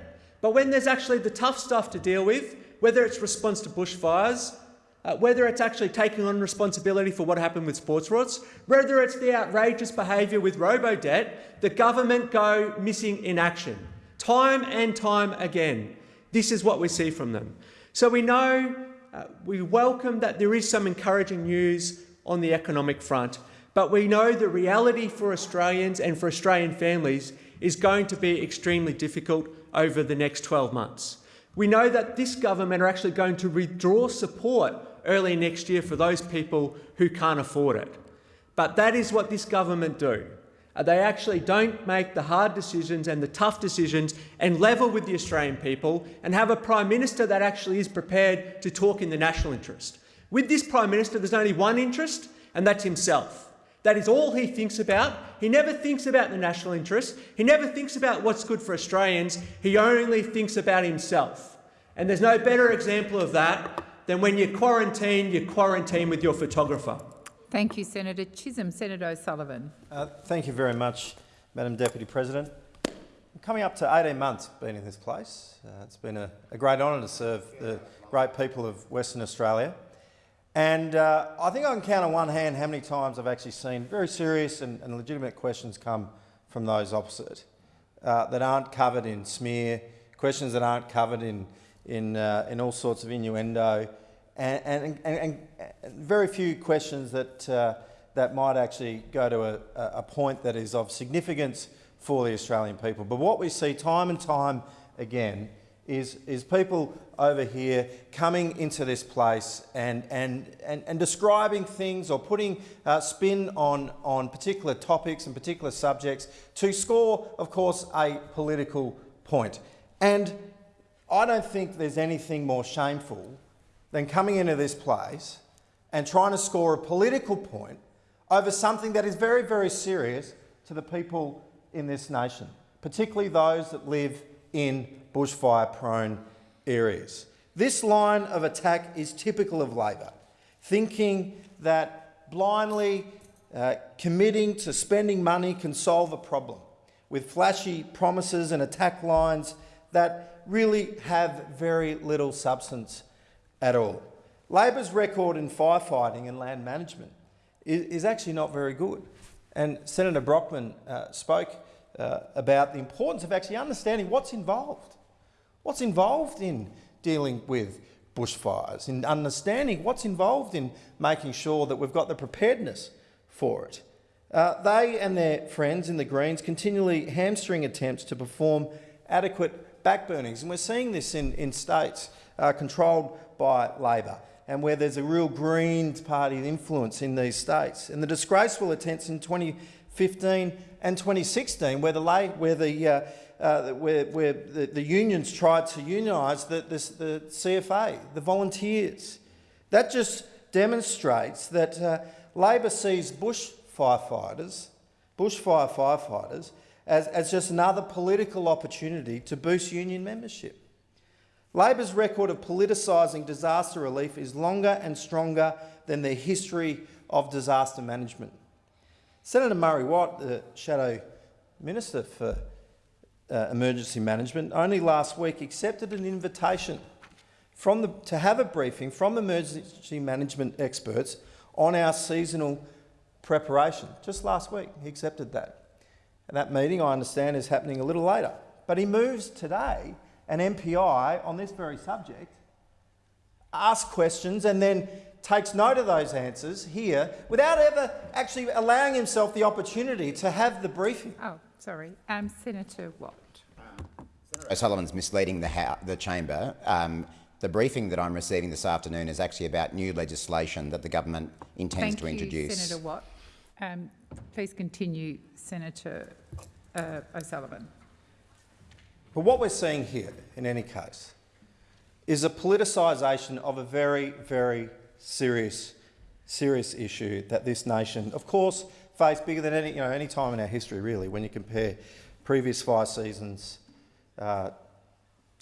Speaker 13: But when there's actually the tough stuff to deal with, whether it's response to bushfires, uh, whether it's actually taking on responsibility for what happened with sports rorts, whether it's the outrageous behaviour with robo-debt, the government go missing in action. Time and time again, this is what we see from them. So we know, uh, we welcome that there is some encouraging news on the economic front, but we know the reality for Australians and for Australian families is going to be extremely difficult over the next 12 months. We know that this government are actually going to withdraw support early next year for those people who can't afford it. But that is what this government do. Uh, they actually don't make the hard decisions and the tough decisions and level with the Australian people and have a Prime Minister that actually is prepared to talk in the national interest. With this Prime Minister, there's only one interest, and that's himself. That is all he thinks about. He never thinks about the national interest. He never thinks about what's good for Australians. He only thinks about himself. And there's no better example of that than when you quarantine, you quarantine with your photographer.
Speaker 16: Thank you, Senator Chisholm. Senator O'Sullivan.
Speaker 18: Uh, thank you very much, Madam Deputy President. I'm coming up to 18 months being in this place. Uh, it's been a, a great honour to serve the great people of Western Australia. And uh, I think I can count on one hand how many times I've actually seen very serious and, and legitimate questions come from those opposite uh, that aren't covered in smear, questions that aren't covered in, in, uh, in all sorts of innuendo, and, and, and, very few questions that, uh, that might actually go to a, a point that is of significance for the Australian people. But what we see time and time again is, is people over here coming into this place and, and, and, and describing things or putting uh, spin on, on particular topics and particular subjects to score, of course, a political point. And I don't think there's anything more shameful than coming into this place and trying to score a political point over something that is very, very serious to the people in this nation, particularly those that live in bushfire-prone areas. This line of attack is typical of Labor, thinking that blindly uh, committing to spending money can solve a problem, with flashy promises and attack lines that really have very little substance at all. Labor's record in firefighting and land management is, is actually not very good. And Senator Brockman uh, spoke uh, about the importance of actually understanding what's involved. What's involved in dealing with bushfires, in understanding what's involved in making sure that we've got the preparedness for it. Uh, they and their friends in the Greens continually hamstring attempts to perform adequate backburnings. And we're seeing this in, in states uh, controlled by Labor and where there's a real Greens party influence in these states. And the disgraceful attempts in 2015 and 2016 where the, where the, uh, uh, where, where the, the, unions tried to unionise the, the, the, CFA, the volunteers. That just demonstrates that uh, Labor sees bush firefighters, bushfire firefighters, as, as just another political opportunity to boost union membership. Labor's record of politicising disaster relief is longer and stronger than their history of disaster management. Senator Murray Watt, the Shadow Minister for uh, Emergency Management, only last week accepted an invitation the, to have a briefing from emergency management experts on our seasonal preparation. Just last week, he accepted that. And that meeting, I understand, is happening a little later. But he moves today an MPI on this very subject, asks questions and then takes note of those answers here without ever actually allowing himself the opportunity to have the briefing.
Speaker 16: Oh, sorry. Um, Senator Watt.
Speaker 2: O'Sullivan's misleading the, the chamber. Um, the briefing that I'm receiving this afternoon is actually about new legislation that the government intends
Speaker 16: Thank
Speaker 2: to introduce.
Speaker 16: You, Senator Watt. Um, please continue, Senator uh, O'Sullivan.
Speaker 18: But what we're seeing here, in any case, is a politicisation of a very, very serious, serious issue that this nation, of course, faced bigger than any, you know, any time in our history, really, when you compare previous fire seasons uh,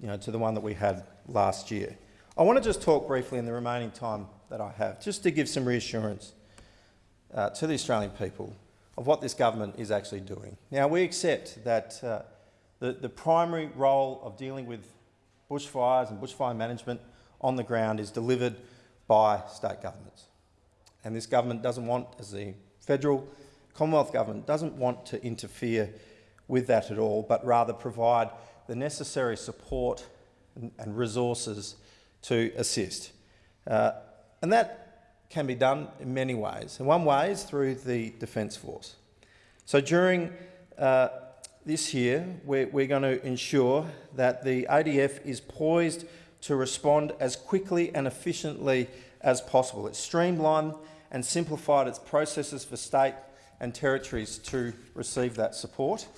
Speaker 18: you know, to the one that we had last year. I want to just talk briefly in the remaining time that I have, just to give some reassurance uh, to the Australian people of what this government is actually doing. Now, we accept that uh, the, the primary role of dealing with bushfires and bushfire management on the ground is delivered by state governments. And this government doesn't want, as the federal Commonwealth government, doesn't want to interfere with that at all, but rather provide the necessary support and, resources to assist. Uh, and that can be done in many ways. And one way is through the Defence Force. So during uh, this year, we're, we're going to ensure that the ADF is poised to respond as quickly and efficiently as possible. It's streamlined and simplified its processes for state and territories to receive that support.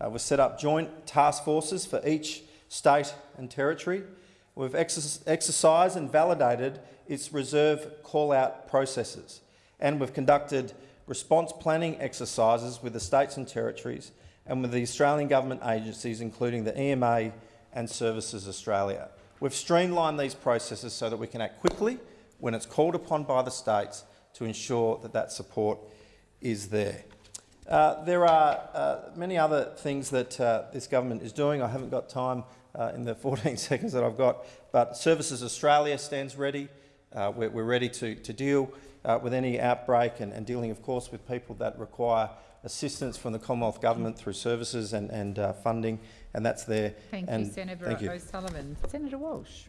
Speaker 18: Uh, we've set up joint task forces for each state and territory. We've exercised and validated its reserve call-out processes, and we've conducted response planning exercises with the states and territories and with the Australian government agencies, including the EMA and Services Australia. We've streamlined these processes so that we can act quickly when it's called upon by the states to ensure that that support is there. Uh, there are uh, many other things that uh, this government is doing. I haven't got time uh, in the 14 seconds that I've got, but Services Australia stands ready. Uh, we're, we're, ready to, to deal uh, with any outbreak and, and, dealing, of course, with people that require assistance from the Commonwealth Government through services and, and funding, and that's there.
Speaker 16: Thank
Speaker 18: and
Speaker 16: you, Senator
Speaker 18: thank you.
Speaker 16: O'Sullivan. Senator Walsh.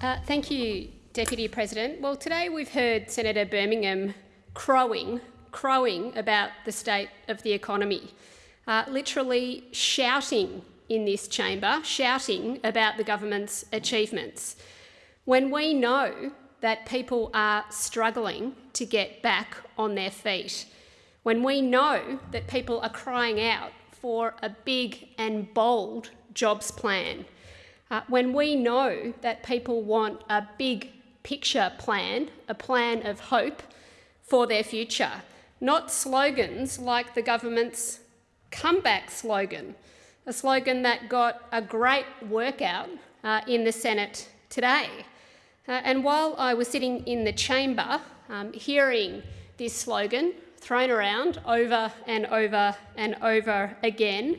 Speaker 19: thank you, Deputy President. Well, today we've heard Senator Birmingham crowing crowing about the state of the economy, uh, literally shouting in this chamber, shouting about the government's achievements. When we know that people are struggling to get back on their feet, when we know that people are crying out for a big and bold jobs plan, uh, when we know that people want a big picture plan, a plan of hope for their future, not slogans like the government's comeback slogan, a slogan that got a great workout uh, in the Senate today. Uh, and while I was sitting in the chamber um, hearing this slogan thrown around over and over and over again,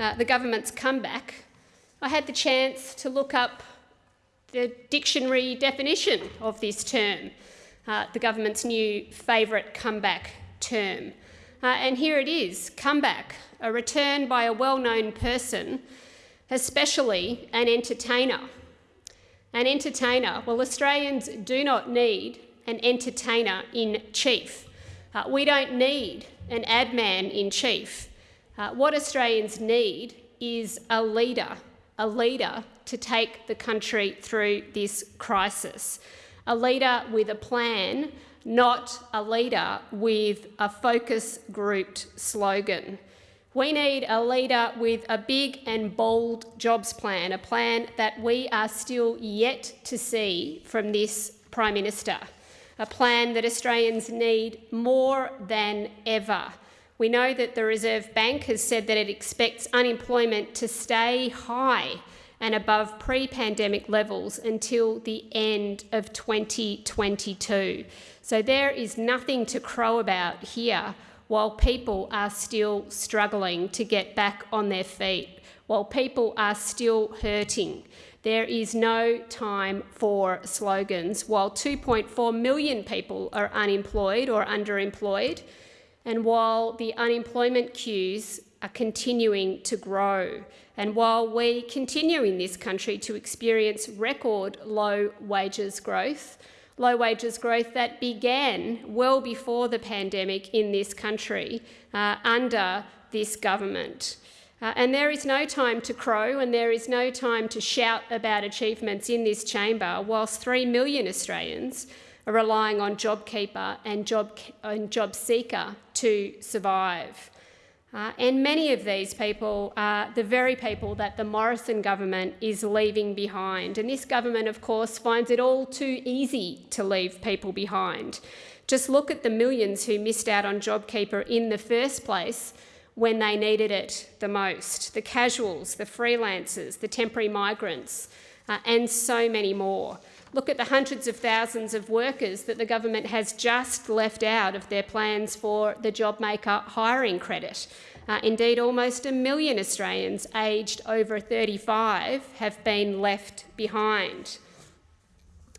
Speaker 19: uh, the government's comeback, I had the chance to look up the dictionary definition of this term, uh, the government's new favourite comeback term. Uh, and here it is, comeback, a return by a well-known person, especially an entertainer. An entertainer. Well, Australians do not need an entertainer in chief. Uh, we don't need an ad man in chief. Uh, what Australians need is a leader, a leader to take the country through this crisis, a leader with a plan not a leader with a focus grouped slogan. We need a leader with a big and bold jobs plan, a plan that we are still yet to see from this Prime Minister, a plan that Australians need more than ever. We know that the Reserve Bank has said that it expects unemployment to stay high and above pre-pandemic levels until the end of 2022. So there is nothing to crow about here while people are still struggling to get back on their feet, while people are still hurting. There is no time for slogans. While 2.4 million people are unemployed or underemployed, and while the unemployment queues are continuing to grow, and while we continue in this country to experience record low wages growth, low wages growth that began well before the pandemic in this country uh, under this government. Uh, and there is no time to crow and there is no time to shout about achievements in this chamber whilst 3 million Australians are relying on JobKeeper and, Job, and JobSeeker to survive. Uh, and many of these people are the very people that the Morrison government is leaving behind. And this government, of course, finds it all too easy to leave people behind. Just look at the millions who missed out on JobKeeper in the first place when they needed it the most the casuals, the freelancers, the temporary migrants, uh, and so many more. Look at the hundreds of thousands of workers that the government has just left out of their plans for the JobMaker hiring credit. Uh, indeed, almost a million Australians aged over 35 have been left behind.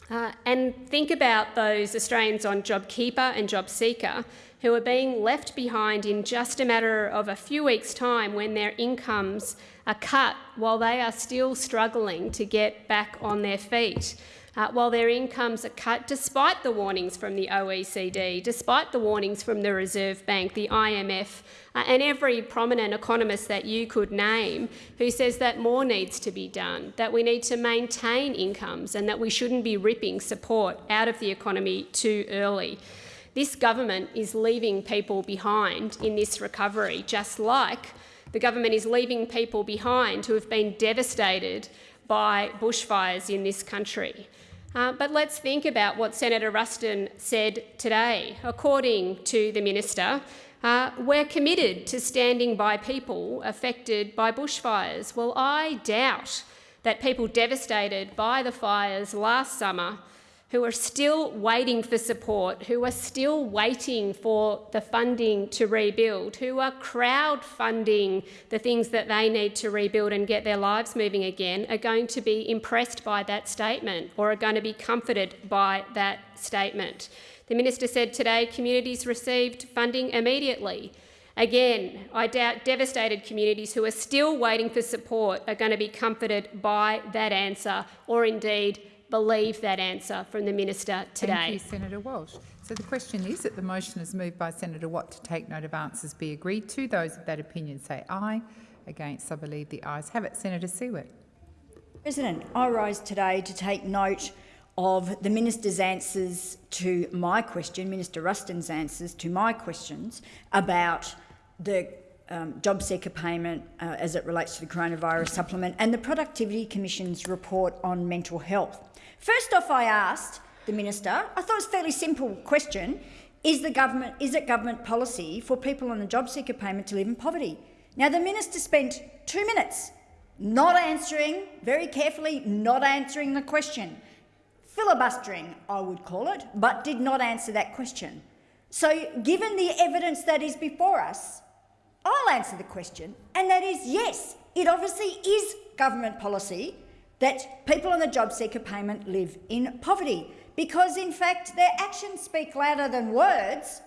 Speaker 19: Uh, and think about those Australians on JobKeeper and JobSeeker who are being left behind in just a matter of a few weeks' time when their incomes are cut while they are still struggling to get back on their feet. Uh, while their incomes are cut despite the warnings from the OECD, despite the warnings from the Reserve Bank, the IMF, uh, and every prominent economist that you could name who says that more needs to be done, that we need to maintain incomes and that we shouldn't be ripping support out of the economy too early. This government is leaving people behind in this recovery, just like the government is leaving people behind who have been devastated by bushfires in this country. Uh, but let's think about what Senator Ruston said today. According to the minister, uh, we're committed to standing by people affected by bushfires. Well, I doubt that people devastated by the fires last summer who are still waiting for support, who are still waiting for the funding to rebuild, who are crowdfunding the things that they need to rebuild and get their lives moving again, are going to be impressed by that statement or are going to be comforted by that statement. The minister said today communities received funding immediately. Again, I doubt devastated communities who are still waiting for support are going to be comforted by that answer or indeed believe that answer from the minister today.
Speaker 16: Thank you, Senator Walsh. So the question is that the motion is moved by Senator Watt to take note of answers be agreed to. Those of that opinion say aye. Against, I believe the ayes have it. Senator Siewert.
Speaker 11: President, I rise today to take note of the minister's answers to my question, Minister Ruston's answers to my questions about the um, JobSeeker payment uh, as it relates to the coronavirus supplement and the Productivity Commission's report on mental health. First off, I asked the minister, I thought it was a fairly simple question, is, the government, is it government policy for people on the JobSeeker payment to live in poverty? Now, the minister spent two minutes not answering, very carefully not answering the question. Filibustering, I would call it, but did not answer that question. So given the evidence that is before us, I'll answer the question, and that is yes, it obviously is government policy that people on the JobSeeker payment live in poverty. Because, in fact, their actions speak louder than words,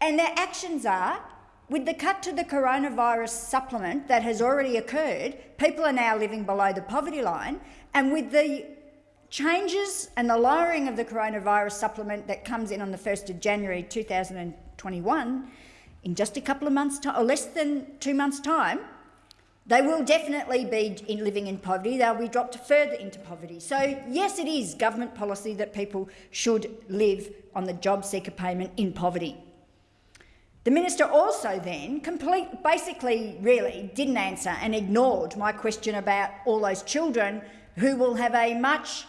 Speaker 11: and their actions are with the cut to the coronavirus supplement that has already occurred, people are now living below the poverty line, and with the changes and the lowering of the coronavirus supplement that comes in on the 1st of January 2021, in just a couple of months' or less than two months' time, they will definitely be in living in poverty. They'll be dropped further into poverty. So, yes, it is government policy that people should live on the JobSeeker payment in poverty. The minister also then complete, basically really didn't answer and ignored my question about all those children who will have a much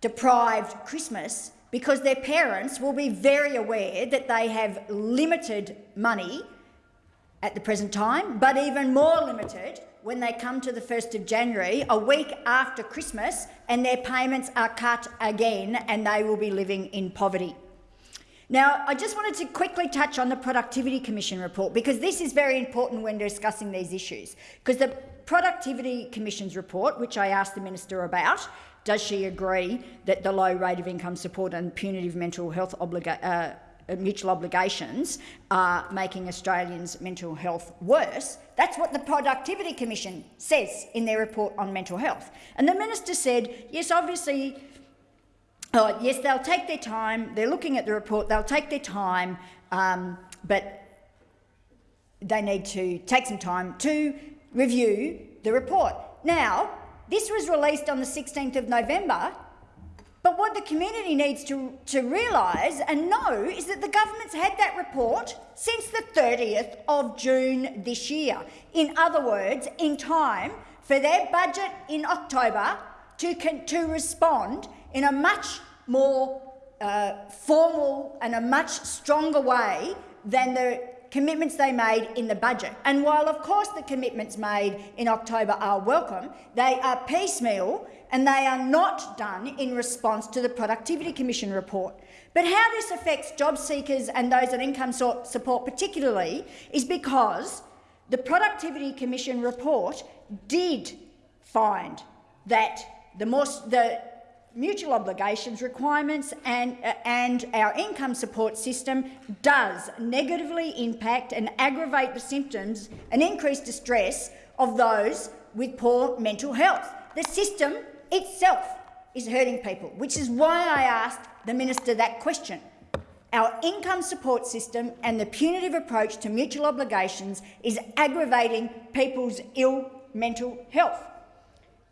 Speaker 11: deprived Christmas because their parents will be very aware that they have limited money at the present time, but even more limited when they come to the 1st of January, a week after Christmas, and their payments are cut again and they will be living in poverty. Now, I just wanted to quickly touch on the Productivity Commission report because this is very important when discussing these issues. Because the Productivity Commission's report, which I asked the minister about, does she agree that the low rate of income support and punitive mental health uh, mutual obligations are making Australians' mental health worse? That's what the Productivity Commission says in their report on mental health. And the minister said, yes, obviously Oh, yes, they'll take their time. They're looking at the report. They'll take their time, um, but they need to take some time to review the report. Now, this was released on the 16th of November, but what the community needs to, to realise and know is that the government's had that report since the 30th of June this year. In other words, in time for their budget in October to, to respond in a much more uh, formal and a much stronger way than the commitments they made in the budget. And while, of course, the commitments made in October are welcome, they are piecemeal and they are not done in response to the Productivity Commission report. But how this affects job seekers and those on income support particularly is because the Productivity Commission report did find that the, more, the mutual obligations requirements and, uh, and our income support system does negatively impact and aggravate the symptoms and increase distress of those with poor mental health. The system itself is hurting people, which is why I asked the minister that question. Our income support system and the punitive approach to mutual obligations is aggravating people's ill mental health.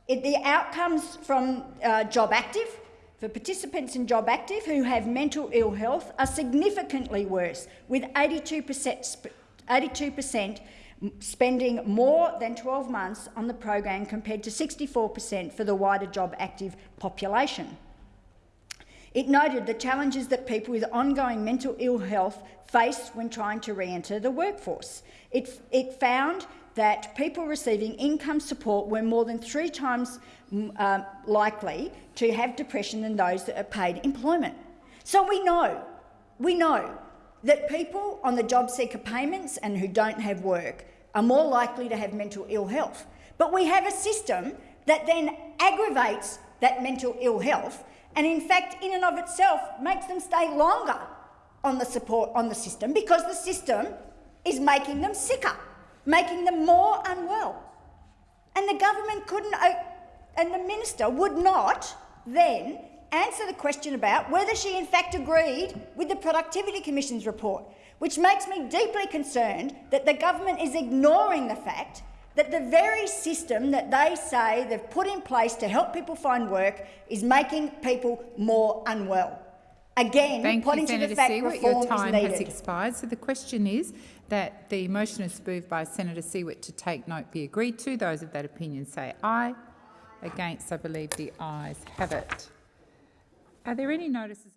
Speaker 11: It, the outcomes from uh, jobactive for participants in jobactive who have mental ill health are significantly worse, with 82%, 82% spending more than 12 months on the program compared to 64% for the wider jobactive population. It noted the challenges that people with ongoing mental ill health face when trying to re-enter the workforce. It, it found that people receiving income support were more than three times uh, likely to have depression than those that are paid employment. So we know, we know that people on the JobSeeker payments and who don't have work are more likely to have mental ill health. But we have a system that then aggravates that mental ill health and in fact in and of itself makes them stay longer on the support on the system because the system is making them sicker making them more unwell. And the government couldn't, and the minister would not then answer the question about whether she in fact agreed with the Productivity Commission's report, which makes me deeply concerned that the government is ignoring the fact that the very system that they say they've put in place to help people find work is making people more unwell. Again,
Speaker 16: Thank
Speaker 11: pointing
Speaker 16: you, Senator
Speaker 11: to the fact
Speaker 16: Siewert.
Speaker 11: reform
Speaker 16: Your time
Speaker 11: is needed.
Speaker 16: has expired. So the question is that the motion is moved by Senator Siewert to take note be agreed to. Those of that opinion say aye. Against, I believe the ayes have it. Are there any notices?